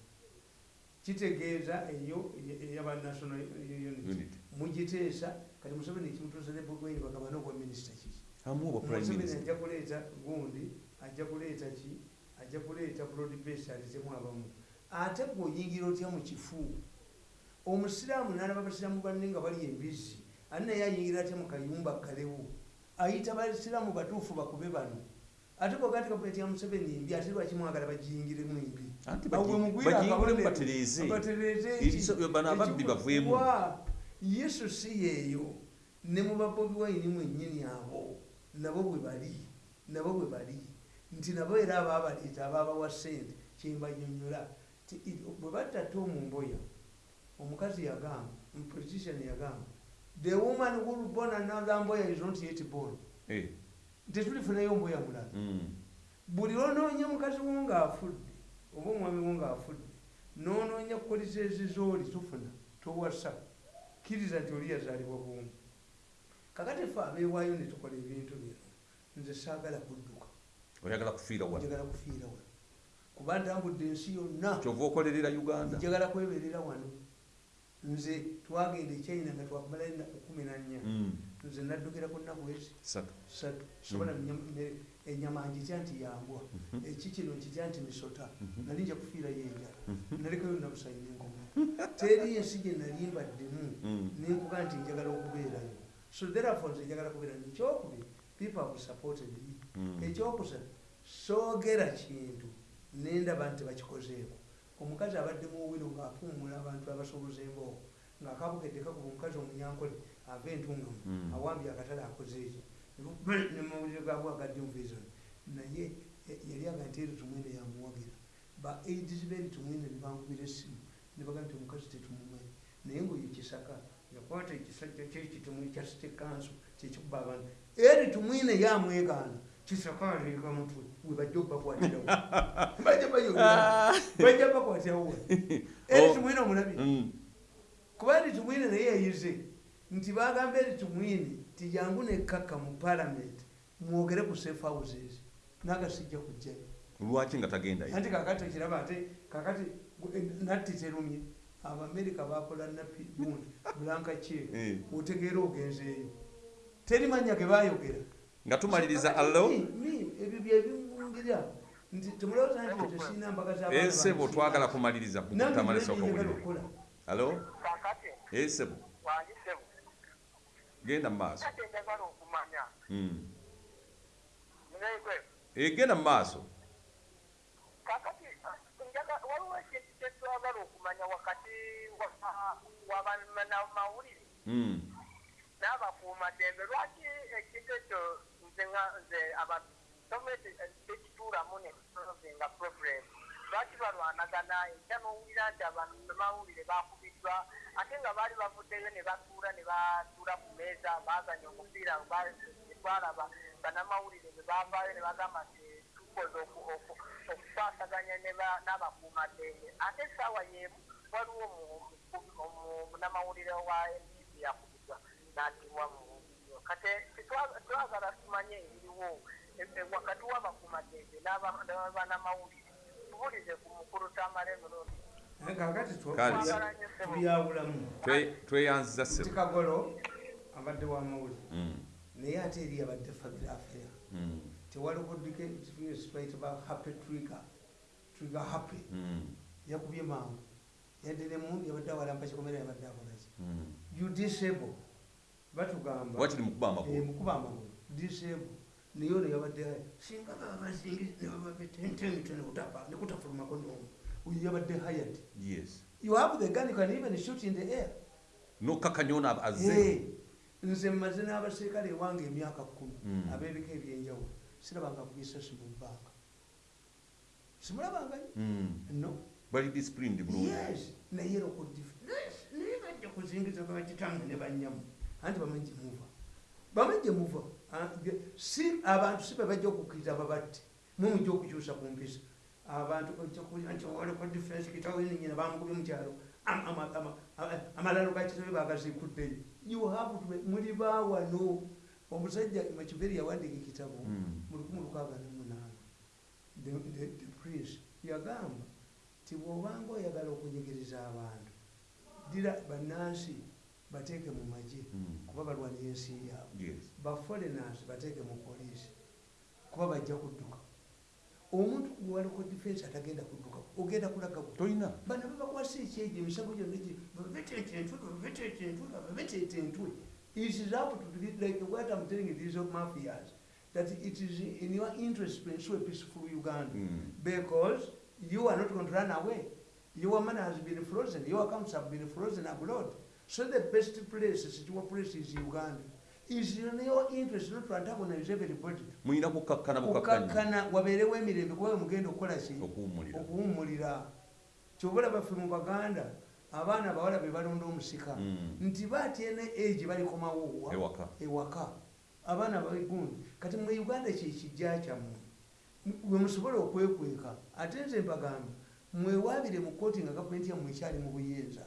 Kitegeeza eyo eyabanational unit
unity.
Mugiteesa kati museveni ekimutuusa ne bogwaini bagabana obwa minisita kiki?
Amu oba prime minister.
ajja kuleeta gundi ajja kuleeta ki? Ajja kuleeta base aleetemu abamu. Ate gweoyingira otya mu kifu omusiraamu nalaba basiraamu banne nga bali embizi ani naye ayingira atya mu kayumba kalewo? Ayita basiraamu batuufu bakube bano. Ate bwoga nti gavumenti ya museveni embi ate lwaki mwagala bagiyingiremu embi?
Anti
Awo
bagi-
mugwire
bagiyingiremu
akabonero,
batereeze.
batereeze
Ebiso-
eki-
bano ababbi
ekikuwa-
baveemu.
yesu si yeeyo ne mu babobi wayini mwennyini abo nabo bwe bali nabo bwe bali nti nabo era ababaleeta ababawa sente kyembanyonyola. Bwe batta mu mboya omukazi yagamba politician yagamba the woman who born another mboya is not yet born.
Eh,
tetulifunayo mboya mulala
mm.
buli lwonoonya mukazi wo ng'afudde oba omwami wo ng'afudde noonoonya kukolesa ezizooli tufuna towasa kkiriza nti oli yazaalibwa bwomu. Kakati ffe abeewaayo ne tukola ebintu bino nze saagala kudduka
oyagala kufiira wa
njagala kufiira wano. Kuba ntambudde ensi yonna.
Kyova okolerera uganda.
Njagala kweberera wano. Nze twagenda e china nga twakumalayo ennaku kumi na nnya.
Mm.
nze naddukira ku nnaku ezi.
Satu.
Satu. Sobola enyama nkitya nti yambwa eki kino nkitya nti misota. Nali nja kufiirayo enjala nalekayo nabusayina enkoma teri ensi gye nali mbaddemu
Mm.
nenkuga nti njagala okubeerayo. So therefore nze njagala kubeera ekyokubiri people have supported. me
Mm.
Ekyokusatu soogera kintu nendaba nti bakikozeeko omukazi abadde muwino ng'apuumula abantu abasuubuza emboogo ng'akabukedde kakuba omukazi omunyankole ava entungamu
Mm.
awambye akatale akoze eki nemawulire gabwe agadde muvision naye e- yali aga nti eri tumwine yamuwagira ba aids beri tumwine nebankubira essimu nebaga nti omukazi tetumumanyi naye ngaoyo kisaka yakwata ekisajja kyekitumu ekya site kanso kyekikuba abantu eri tumwine yamwegaana kisaka aleeka mutwe webajja obakwatirawo bajja bayolera bajja bakwatirawo eri
Oh.
tumwine omulabi kuba eri tumwine naye yayize nti bagamba eri tumwine ti jangu nekkakka mu palamenti mwogere ku safe houses nagasijja kujjayo
lwaki nga tagendayo
anti kakati ekiraba ate kakati natti terumye abamerika bakola nappi gundi bulanka
Eh.
otegeera ogenzeeyo teri manya ge bayogera
nga tumaliriza allo
ebyo byebingira nti temulowooza nti tesirina mbaga
esebo twagala kumaliriza kutamalisa okawulire
okukola.
Allo esebo genda mu maaso.
Kati njagala okumanya.
Mm.
ngegwe
Eh, mu maaso.
Njaga- waliwo ekintu kyetwagala okumanya wakati wabanamawulire
Mm.
n'abakuumaddembe lwaki ekintu ekyo nze nga- nze abasomesi tekituulamu nekisolvinga problem lwaki balwanagana ekya n'owulira nti abanamawulire bakubiddwa ate nga baali bavuddeyo ne batuula ne batuula ku meeza baazanya omupiira twalaba banamawulire ne bavaayo ne bagamba nti tukoze oku- oku- okukwasaganya n'abakuumaddembe ate essaawa yeemu waliwo omu- omu- omunamawulire wa mtv yakubiddwa n'atibwa mu kate twagala tumanye ebiriwo e- e- wakati w'abakuumaddembe n'aba- n'abanamawulire tubulize ku mukulu tamale emirundi
kakati
Kale.
tubyawulamu
Twe- tweyanziza
nti
sebo
kagolo abadde wa mawulire
Mm.
naye ate eri abadde family affair
Mm.
tewali kuddika twayitaba happy trigger. Trigger happy.
Mm.
yakubye mangu. Yadde ne mundi yabadde awalampa kikomera yabadde akolaki
Mm.
Batugamba
wakiri mukuba
Eh,
amagulu
mukuba amagulu disable naye ono yabadde singa babazingi nebababetentento nekutafulumako nomu. Oyo yabadde hired.
Yes.
You have the gun you can even shoot in the air.
Ab- azze.
Eh, nze mmaze n'abaserikale ewange emyaka kkumi
Mm.
ab'ebika ebyenjawulo sirabanga kubisasi mu bbanga simulabangayo?
Mm.
no.
Bali disciplined bulungi.
Yes naye naye bajja kuzingiza bakitamu ne banyamu anti bamanyi gyemuva bamanyi gyemuva si abantu si bebajja okukkiriza babatte. Mumujja okukyusa ku mpisa. Abantu ojjakuwaliko defense kitawe ninyina bamugubye mukyalo Am- ama- ama- ama- amalalo gakitabe bagazikuddeyo you have muli baawano omusajja makiveri yawandiika ekitabo
Mm.
mu lukumi lukaaga nemunaana the, the, priest yagamba ti bw'obanga oyagala okunyigiriza abantu dira bannansi bateeke mu magye
Mm.
kuba balwanira ensi yaabwe baforeigners bateeke mu poliisi kuba bajja kudduka omuntu gwewaliko defense atagenda kudduka ogenda kulaga
tolina
bano babakwasa ekyejo emisango gyonna gi- babeteeta entwe babeteeta entwe babeteeta entwe it is up to the, like what i'm telling you these mafias that it is in your interest to ensure peaceful uganda
Mm.
because you are not going to run away. Your money has been frozen, your accounts have been frozen abroad. So the best place, secure place is Uganda. Is in your interest not to antagonize everybody.
mulina kukakkana bukakkanya
Kukakkana wabeerewo emirembe kuba mugenda okukola ki?
Okuwummulira.
Okuwummulira. Kyobola baffe mu baganda abaana abawala be balonda omusika.
Mm.
nti batyene egi balikomawo wa?
ewaka.
Ewaka. Abaana babigundi kati mu uganda kyekijja kyammwe bwe musobola okwekweka. Ate nze mbagamba mwewabire mu kooti nga gavumenti yammwe ekyali mu buyinza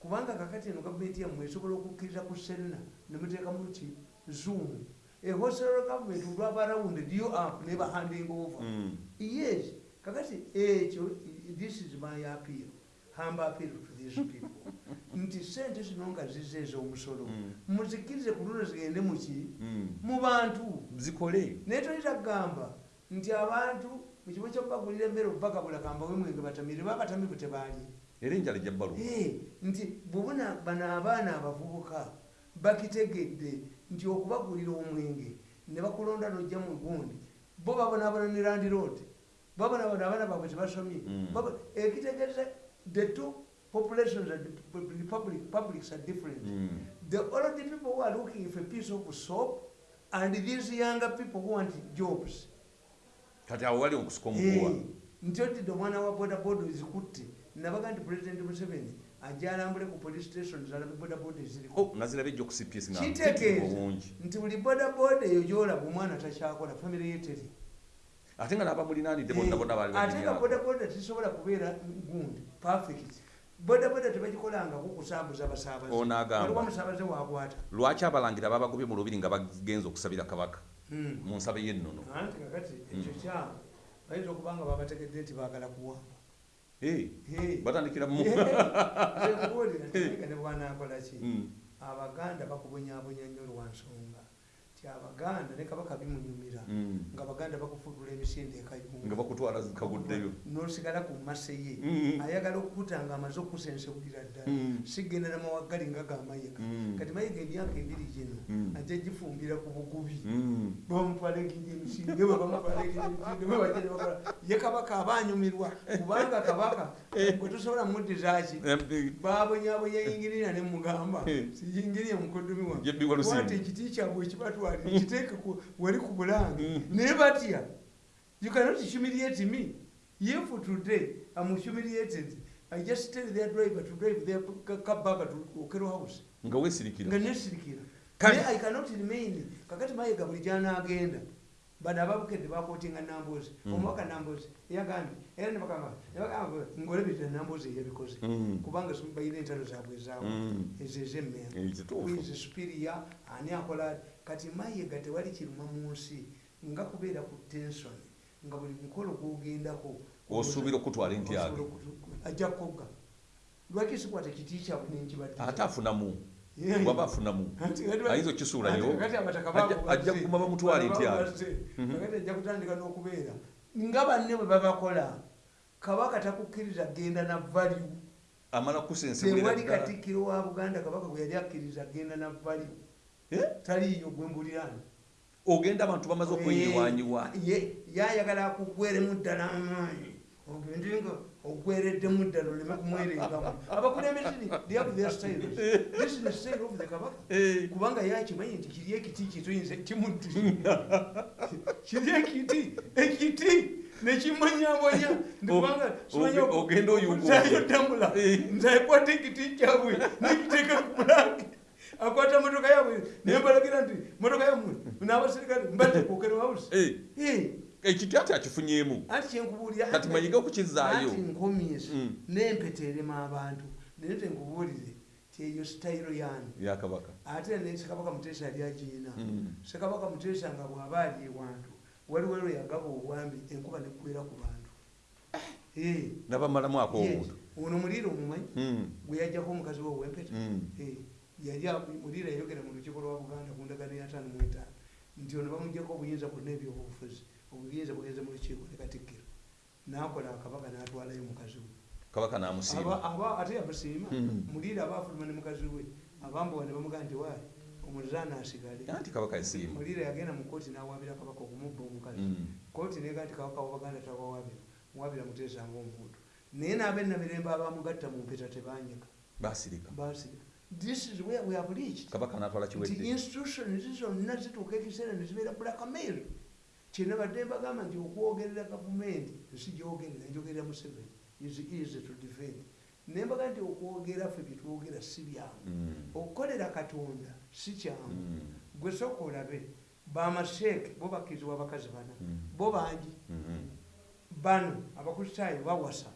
kubanga kakati eno gavumenti yammwe esobola okukkiriza ku senna ne muteekamu ki zoom. Ehosero gavumenti olwabarawunded you up ne bahanding over.
Mm.
yes kakati ekyo this is my appeal. Humble appeal to these people. Nti sente zino nga zize ez'omusolo
Mm.
muzikirize ku luno zigende muki
Mm.
mu bantu.
Zikole
naye toyinza kugamba nti abantu mu kibo kyokubagulira emmere obubagabula kambawe mwenge batamire babatamivu tebaali
era enjala ejja bbalu
Eh, nti bwebuna bano abaana abavubuka bakitegedde nti okubagulira omwenge ne bakulonda nojja mu gundi bo babonaabona ne landiroad babonaabona abaana baabwe tebasomye.
Mm.
Babo- ekitegeeza the two populations are the public, publics are different.
Mm.
the old people who are looking for a piece of soap and these younger people who want jobs.
Kati awo wali okusuka
Eh,
omuguwa
nti otidde omwana wa bodaboda ezikutte nabaga nti president museveni ajja alambule ku police station zalabe bodaboda eziriko
Oh, naziraba ejja okusipiesi nga
kitegeeza
obungi
nti buli bodaboda eyo gyolaba omwana takyakola famire ye teri.
Ate nga n'abamulinaanidde bonna bonna baali
ate nga bodaboda tisobola kubeera gundi perfect. Bodaboda tebagikolangako kusambuza basaabaze.
Ono agamba.
waliwo omusaabaze wakwata
lwaki abalangira babagobye mu lubiri nga bagenza okusabira kabaka?
Hmm.
mu nsabe y'ennono.
Anti kakati ekyo kyama bayinza okuba nga babategedde nti baagala Hey.
Batandikira mu.
Nkubuulira ntiga ne bwanakola ki?
Mm.
abaganda bakubonyabonya nnyo lwa nsonga ti abaganda ne kabaka bimunyumira
Mm.
nga abaganda bakufudula emisinde
nga
ekayunga
bakutwala zikaguddeyo
nosigala ku mase ye
Mm.
ayagala okukuta nga amaze okusensewulira ddala
Mm.
sigenda namawagali nga gamayiga
Mm.
kati mayiga emyaka ebiri gino
Mm.
ajja gifumbira ku bugubi
Mm.
bamutwala egiri emisinde bamutwala egiri emisinde ye kabaka aba anyumirwa kubanga kabaka bwe tosobola mudizaki
Eh,
babonyabonya yingirira nemugamba
Eh.
siyingirire mukoddomi wange ekiti kyabwe ekibatwalira kiteeke ku- wali ku bulange
Mm.
naye batya you cannot humiliate me if today i'm humiliated i just tell their driver to drive their back to okero house.
Nga
nga
weesirikira
nesirikira
Kale-
naye i cannot remain. Kakati mayiga buli gyanaagenda bano ababukedde bakotinga nambozi.
Mm.
omubaka nambozi. Yagambye era nebagamba nebagamba ngolebirira nambozi eyabikoze
Mm.
kubanga si- balina entalo zaabwe. Ezaawo
Mm.
ezo ezemmera
Eh, kituufu.
wizi supiriya ani akola kati mayiga tewali kiruma mu nsi nga kubeera ku tensoni nga buli mukolo gwogendako
Osuubira okutwala entyaga.
Okutu- ajja kukogga. Lwaki sikwata kiti kyabwe nenkibadde
ate afunamu waba afunamu ayinza okisuulayo Ajja- kuguma bamutwala entyaga
kakati ajja kutandika n'okubeera. Nga banne bwe babakola kabaka takukkiriza genda na value.
Amala ddala.
Katikkiro wa buganda kabaka gwe yali akkiriza genda na value
Eh?
taliiyo gwembulirani
ogenda abantu bamaze okwenyiwanyiwa
yayagala akugweremu ddala amaanyi. Ogende nga ogwereddemu ddala oleme kumwerengamu abakulembeze they have their styles this is the style of the kabaka.
Eh.
kubanga yakimanyi nti kiri ekiti kituyinza kimuddi kiri ekiti ekiti nekimonyamonya ndikubanga
oge- ogenda oyuguma.
oyugutambula
Eh.
nzakwata ekiti kyabwe nekiteeka ku pulanki akwata motoka yabwe nembalagira nti motoka yamwe n'abaserikale mbadde kwokera wawusi
Eh, ekiti ati akifunyemu
anti kyenkubuulira
kati mayige okukizaayo
nkomyeso
Mm.
n'empeta erema abantu. Naye tenkubuulire tyeyo sitayiro yange
yakabaka
ate ne sekabaka muteesa yali agiina.
Mm.
sekabaka muteesa nga bw'aba ali ewantu waliwo lwe yagaba obwambi enkuba nekubera ku bantu. Eh,
nabamalamu ako
yes.
obuntu
ono muliira omumanyi
Mm,
gwe yajjako omukazi we owempeta. Eh, yali a- muliira yayogera mu lukiiko lwa buganda ku ndagaano ya taano mu etaano. Nti ono bamugjako obuyinza bwonna ebyobufuzi. Obuyinza bugenze mu lukiiko ne katikkiro. N'akola akabaka n'atwalayo mukazi we.
Kabaka namusiima.
Aba- ate yamusiima.
Mm.
muliira aba afuluma ne mukazi we. Abambowa ne bamugaa nti waayi omuzaana asigale
anti kabaka yasiima.
Muliira yagenda mu kooti n'awaabira kabaka okumubba omukazi.
Mm.
kooti neega nti kabaka wabaganda tawawaabira muwaabira muteesa ngaomuntu naye n'abennamirembe abamugatta mu mpeta tebanyika
basirika
basirika this is where we have reached.
Kabaka natwala
nti
kiwedde.
institutions zonna zituuka ekiseera nezibeera blackmail kyena badde mbagamba nti okwogerera gavumenti nsigyogerera njogerera museveni. Is easy to defend. Naye mbaga nti okwogera ffe byetwogera si byangu. Okukolera katonda si kyangu. Gwe sooka olabe bamasheeke bo bakkirizibwa abakazi bana bo bangi. Bano abakristaayo bawasa.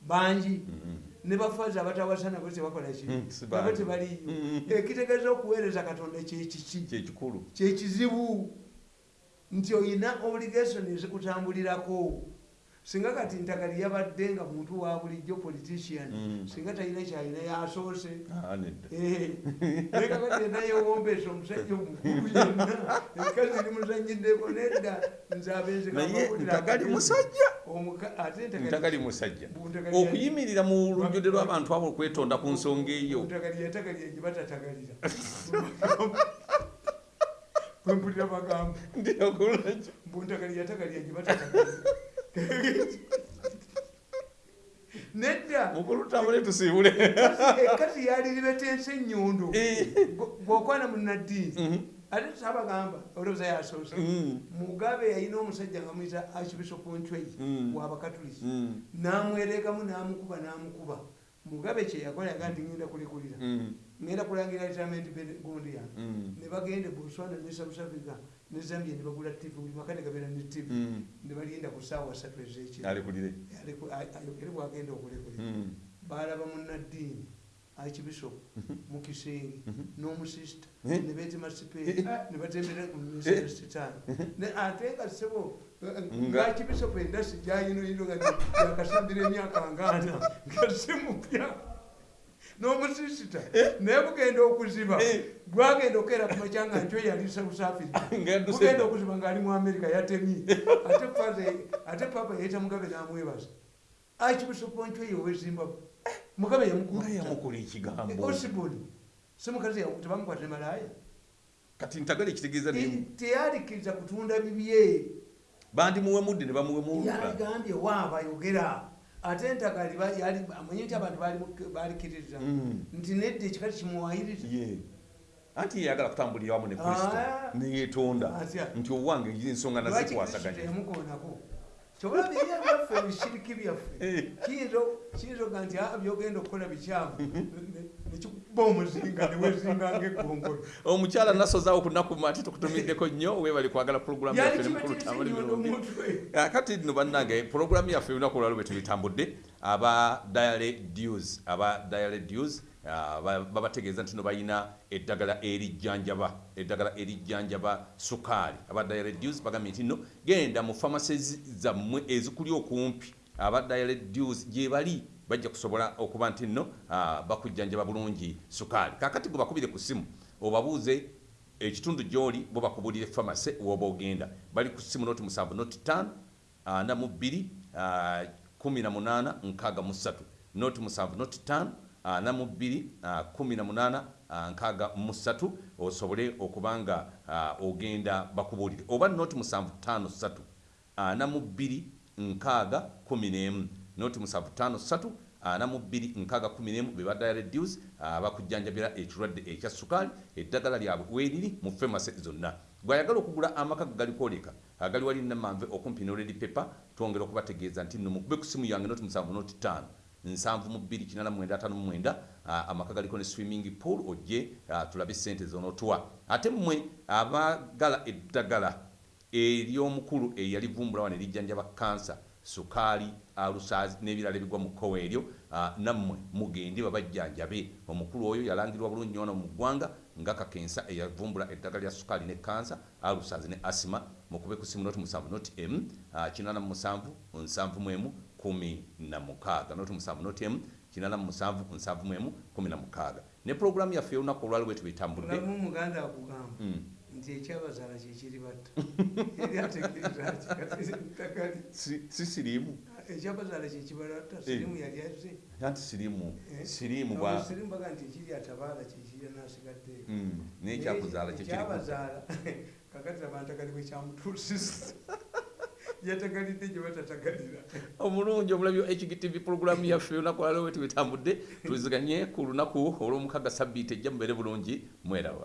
Bangi.
Mm.
Ne bafazi abatawasa nabo tebakola ki
Mm, si
nabo tebaliyo ekitegeeza okuweereza katonda kyekiki
kyekikulu
kyekizibu nti oyina obligation ezikutambulirako singa kati ntagali yabadde nga muntu wa bulijjo politician
Mm.
singa talina kyalina yasoose.
Ah, nedda
naye kakati yena yewombeesa omusajja omukulu yenna. Enkazi limuzanyiddeko nedda nze abenze
naye ntagali musajja? Ntagali musajja. okuyimirira mu lujjudde lw'abantu abo okwetonda ku nsonga eyo.
Ntagali yatagali egibatattagalira bwempulira magambo.
Ndirakulaki
buntagali yatagali egibatattagalira nedda.
Mukulutambule tusiibule.
Ekati yaliribetensa enyondo
Eh.
gwokwana munaddiini
Mhm.
ate sabagamba olowooza yasoose
Mm.
mugabe yalina omusajja nga muyita archbishop ncwei
Mm.
wabakatuliki
Mm.
namwerekamu namukuba namukuba. Mugabe kyeyakola yaga nti ngenda kulekulira ngenda kulangira retirement gundi yange ne bagenda botswana ne south africa ne zambia ne bagula tv buli maka ne gabeera ne tv
Mm.
ne balinda ku saawa satu ezekiro
alekulire
Aliku- ay- ayogere bwagenda okulekulira
Mm.
balaba munaddiini archbishop mu kisenge n'omusista
Eh?
ne beetema sipeeri ne batembera ku minisita sitaani ate nga sebo archbishop endasi gyayinoyino nga yakasambira emyaka ngaana nga simupya n'omusisita naye bugenda okuziba.
Eh.
gwagenda okukeera ku makya nga nkyo yali south africa bugenda okuziba ng'ali mu america yatemye. Ate papa yayita mugabe n'amwebaza. Archbishop nkyo ye owezimbabwe mugabe
nga
yamukuta
yamukola ekigambo.
Osiboni si mukazi yawe tebamukwata malaaya.
Kati ntagala ekitegeeza
teyalikiriza kutunda bibye
bandimuwemudde ne bamuwemulula
yaligambye waaba yogera ate yali- amanyi nti abantu bali- balikiriza
Mm.
nti nedda ekikati kimuwayiriza
anti yeyagala kutambulira wamu ne kristo
Ah.
neyetonda nti owange ensonga
lwaki kristo
nazikwasaganya
kyobola byeya byaffe ebishiriki byaffe. Kiyinza oga nti "Ah, byogenda okukola bikyamu. Ne- nekikuba omuzinga newezinganga eggongolo
omukyala nasozaawo ku nnaku ate tukutumiddeko nnyo webali kwagala pulogulamu yaffe ne
kibatirisa
mukulutambula
enyondo
ebirungi
mutwe
kati nno bannange pulogulamu yaffe olunaku olwalo bwe tubitambudde aba diale dews aba diale dews ah, ba- babategeeza nti no balina eddagala erijjanjaba eddagala erijjanjaba sukaali. Aba diale dews bagambye nti nno genda mu pharmacies zammwe ezikuli okumpi. Aba diale dews gye bali bajja kusobola okuba nti nno bakujjanjaba bulungi sukaali. Kakati gwe bakubire ku simu obabuuze ekitundu gy'oli bo bakubulire famase woba ogenda. Bali ku simu noti musanvu noti ttaano ana mu bbiri ah, kumi na munaana nkaaga mu ssatu. Noti musanvu noti ttaano ana mu bbiri ah, kumi na munaana ah, nkaaga mu ssatu. Osobole okuba nga ah, ogenda bakubuulire. Oba noti musanvu ttaano ssatu ana mu bbiri nkaaga kumi n'emu noti musanvu ttaano ssatu ana mu bbiri nkaaga kumi n'emu be badala reduce abakujjanjabira ekirwadde ekya sukaali eddagala lyabwe weeriri mu famase zonna bw'ayagala okugula amaka gagalikwoleka agali wali namanve okumpi noledi pepa twongera okubategeeza nti nno mukube ku simu yange noti musanvu noti ttaano nsanvu mu bbiri kinana mwenda ataano mwenda amaka galiko ne swimming pool ojje tulabe sente zonotuwa ate mmwe abagala eddagala ery'omukulu eyalivumbulawa ne lijjanjaba kansa sukaali alusaazi n'ebirala ebigwa mu kkowa eryo nammwe mugende babajjanjabe. Omukulu oyo yalangirwa bulungi wano mu ggwanga nga kakensa eyavumbula eddagala lya sukaali ne kansa alusaazi ne asima mukube ku simu noti musanvu noti m ah, kinana mu musanvu nsanvu mu emu kumi na mukaaga. Noti musanvu noti m kinana mu musanvu nsanvu mu emu kumi na mukaaga. Ne pulogulaamu yaffe y'olunaku olwali bwe tubitambudde
muganda akugamba
Mm.
nti ekyabazaala kyekiri batta. Yali ategeezatakali
Si- si siriimu
ekyabazaala kyekibalatta sirimu yali azze
anti siriimu
Eh,
siriimu bwa
sirimu baga nti ekiri atabaala kyekirya n'asigaddeyo
Mm, n'ekyakuzaala kyekiri
ekyabazaala kakati abantagali bwekyamutuusisa yatagalidde gye batatagalira.
Omulungi omulabi wa hgtv pulogulaamu yaffe olunaku lwalwe bwe tubitambudde tuliziganye ku lunaku olw'omukaga sabbiiti ejja mubeere bulungi mweraba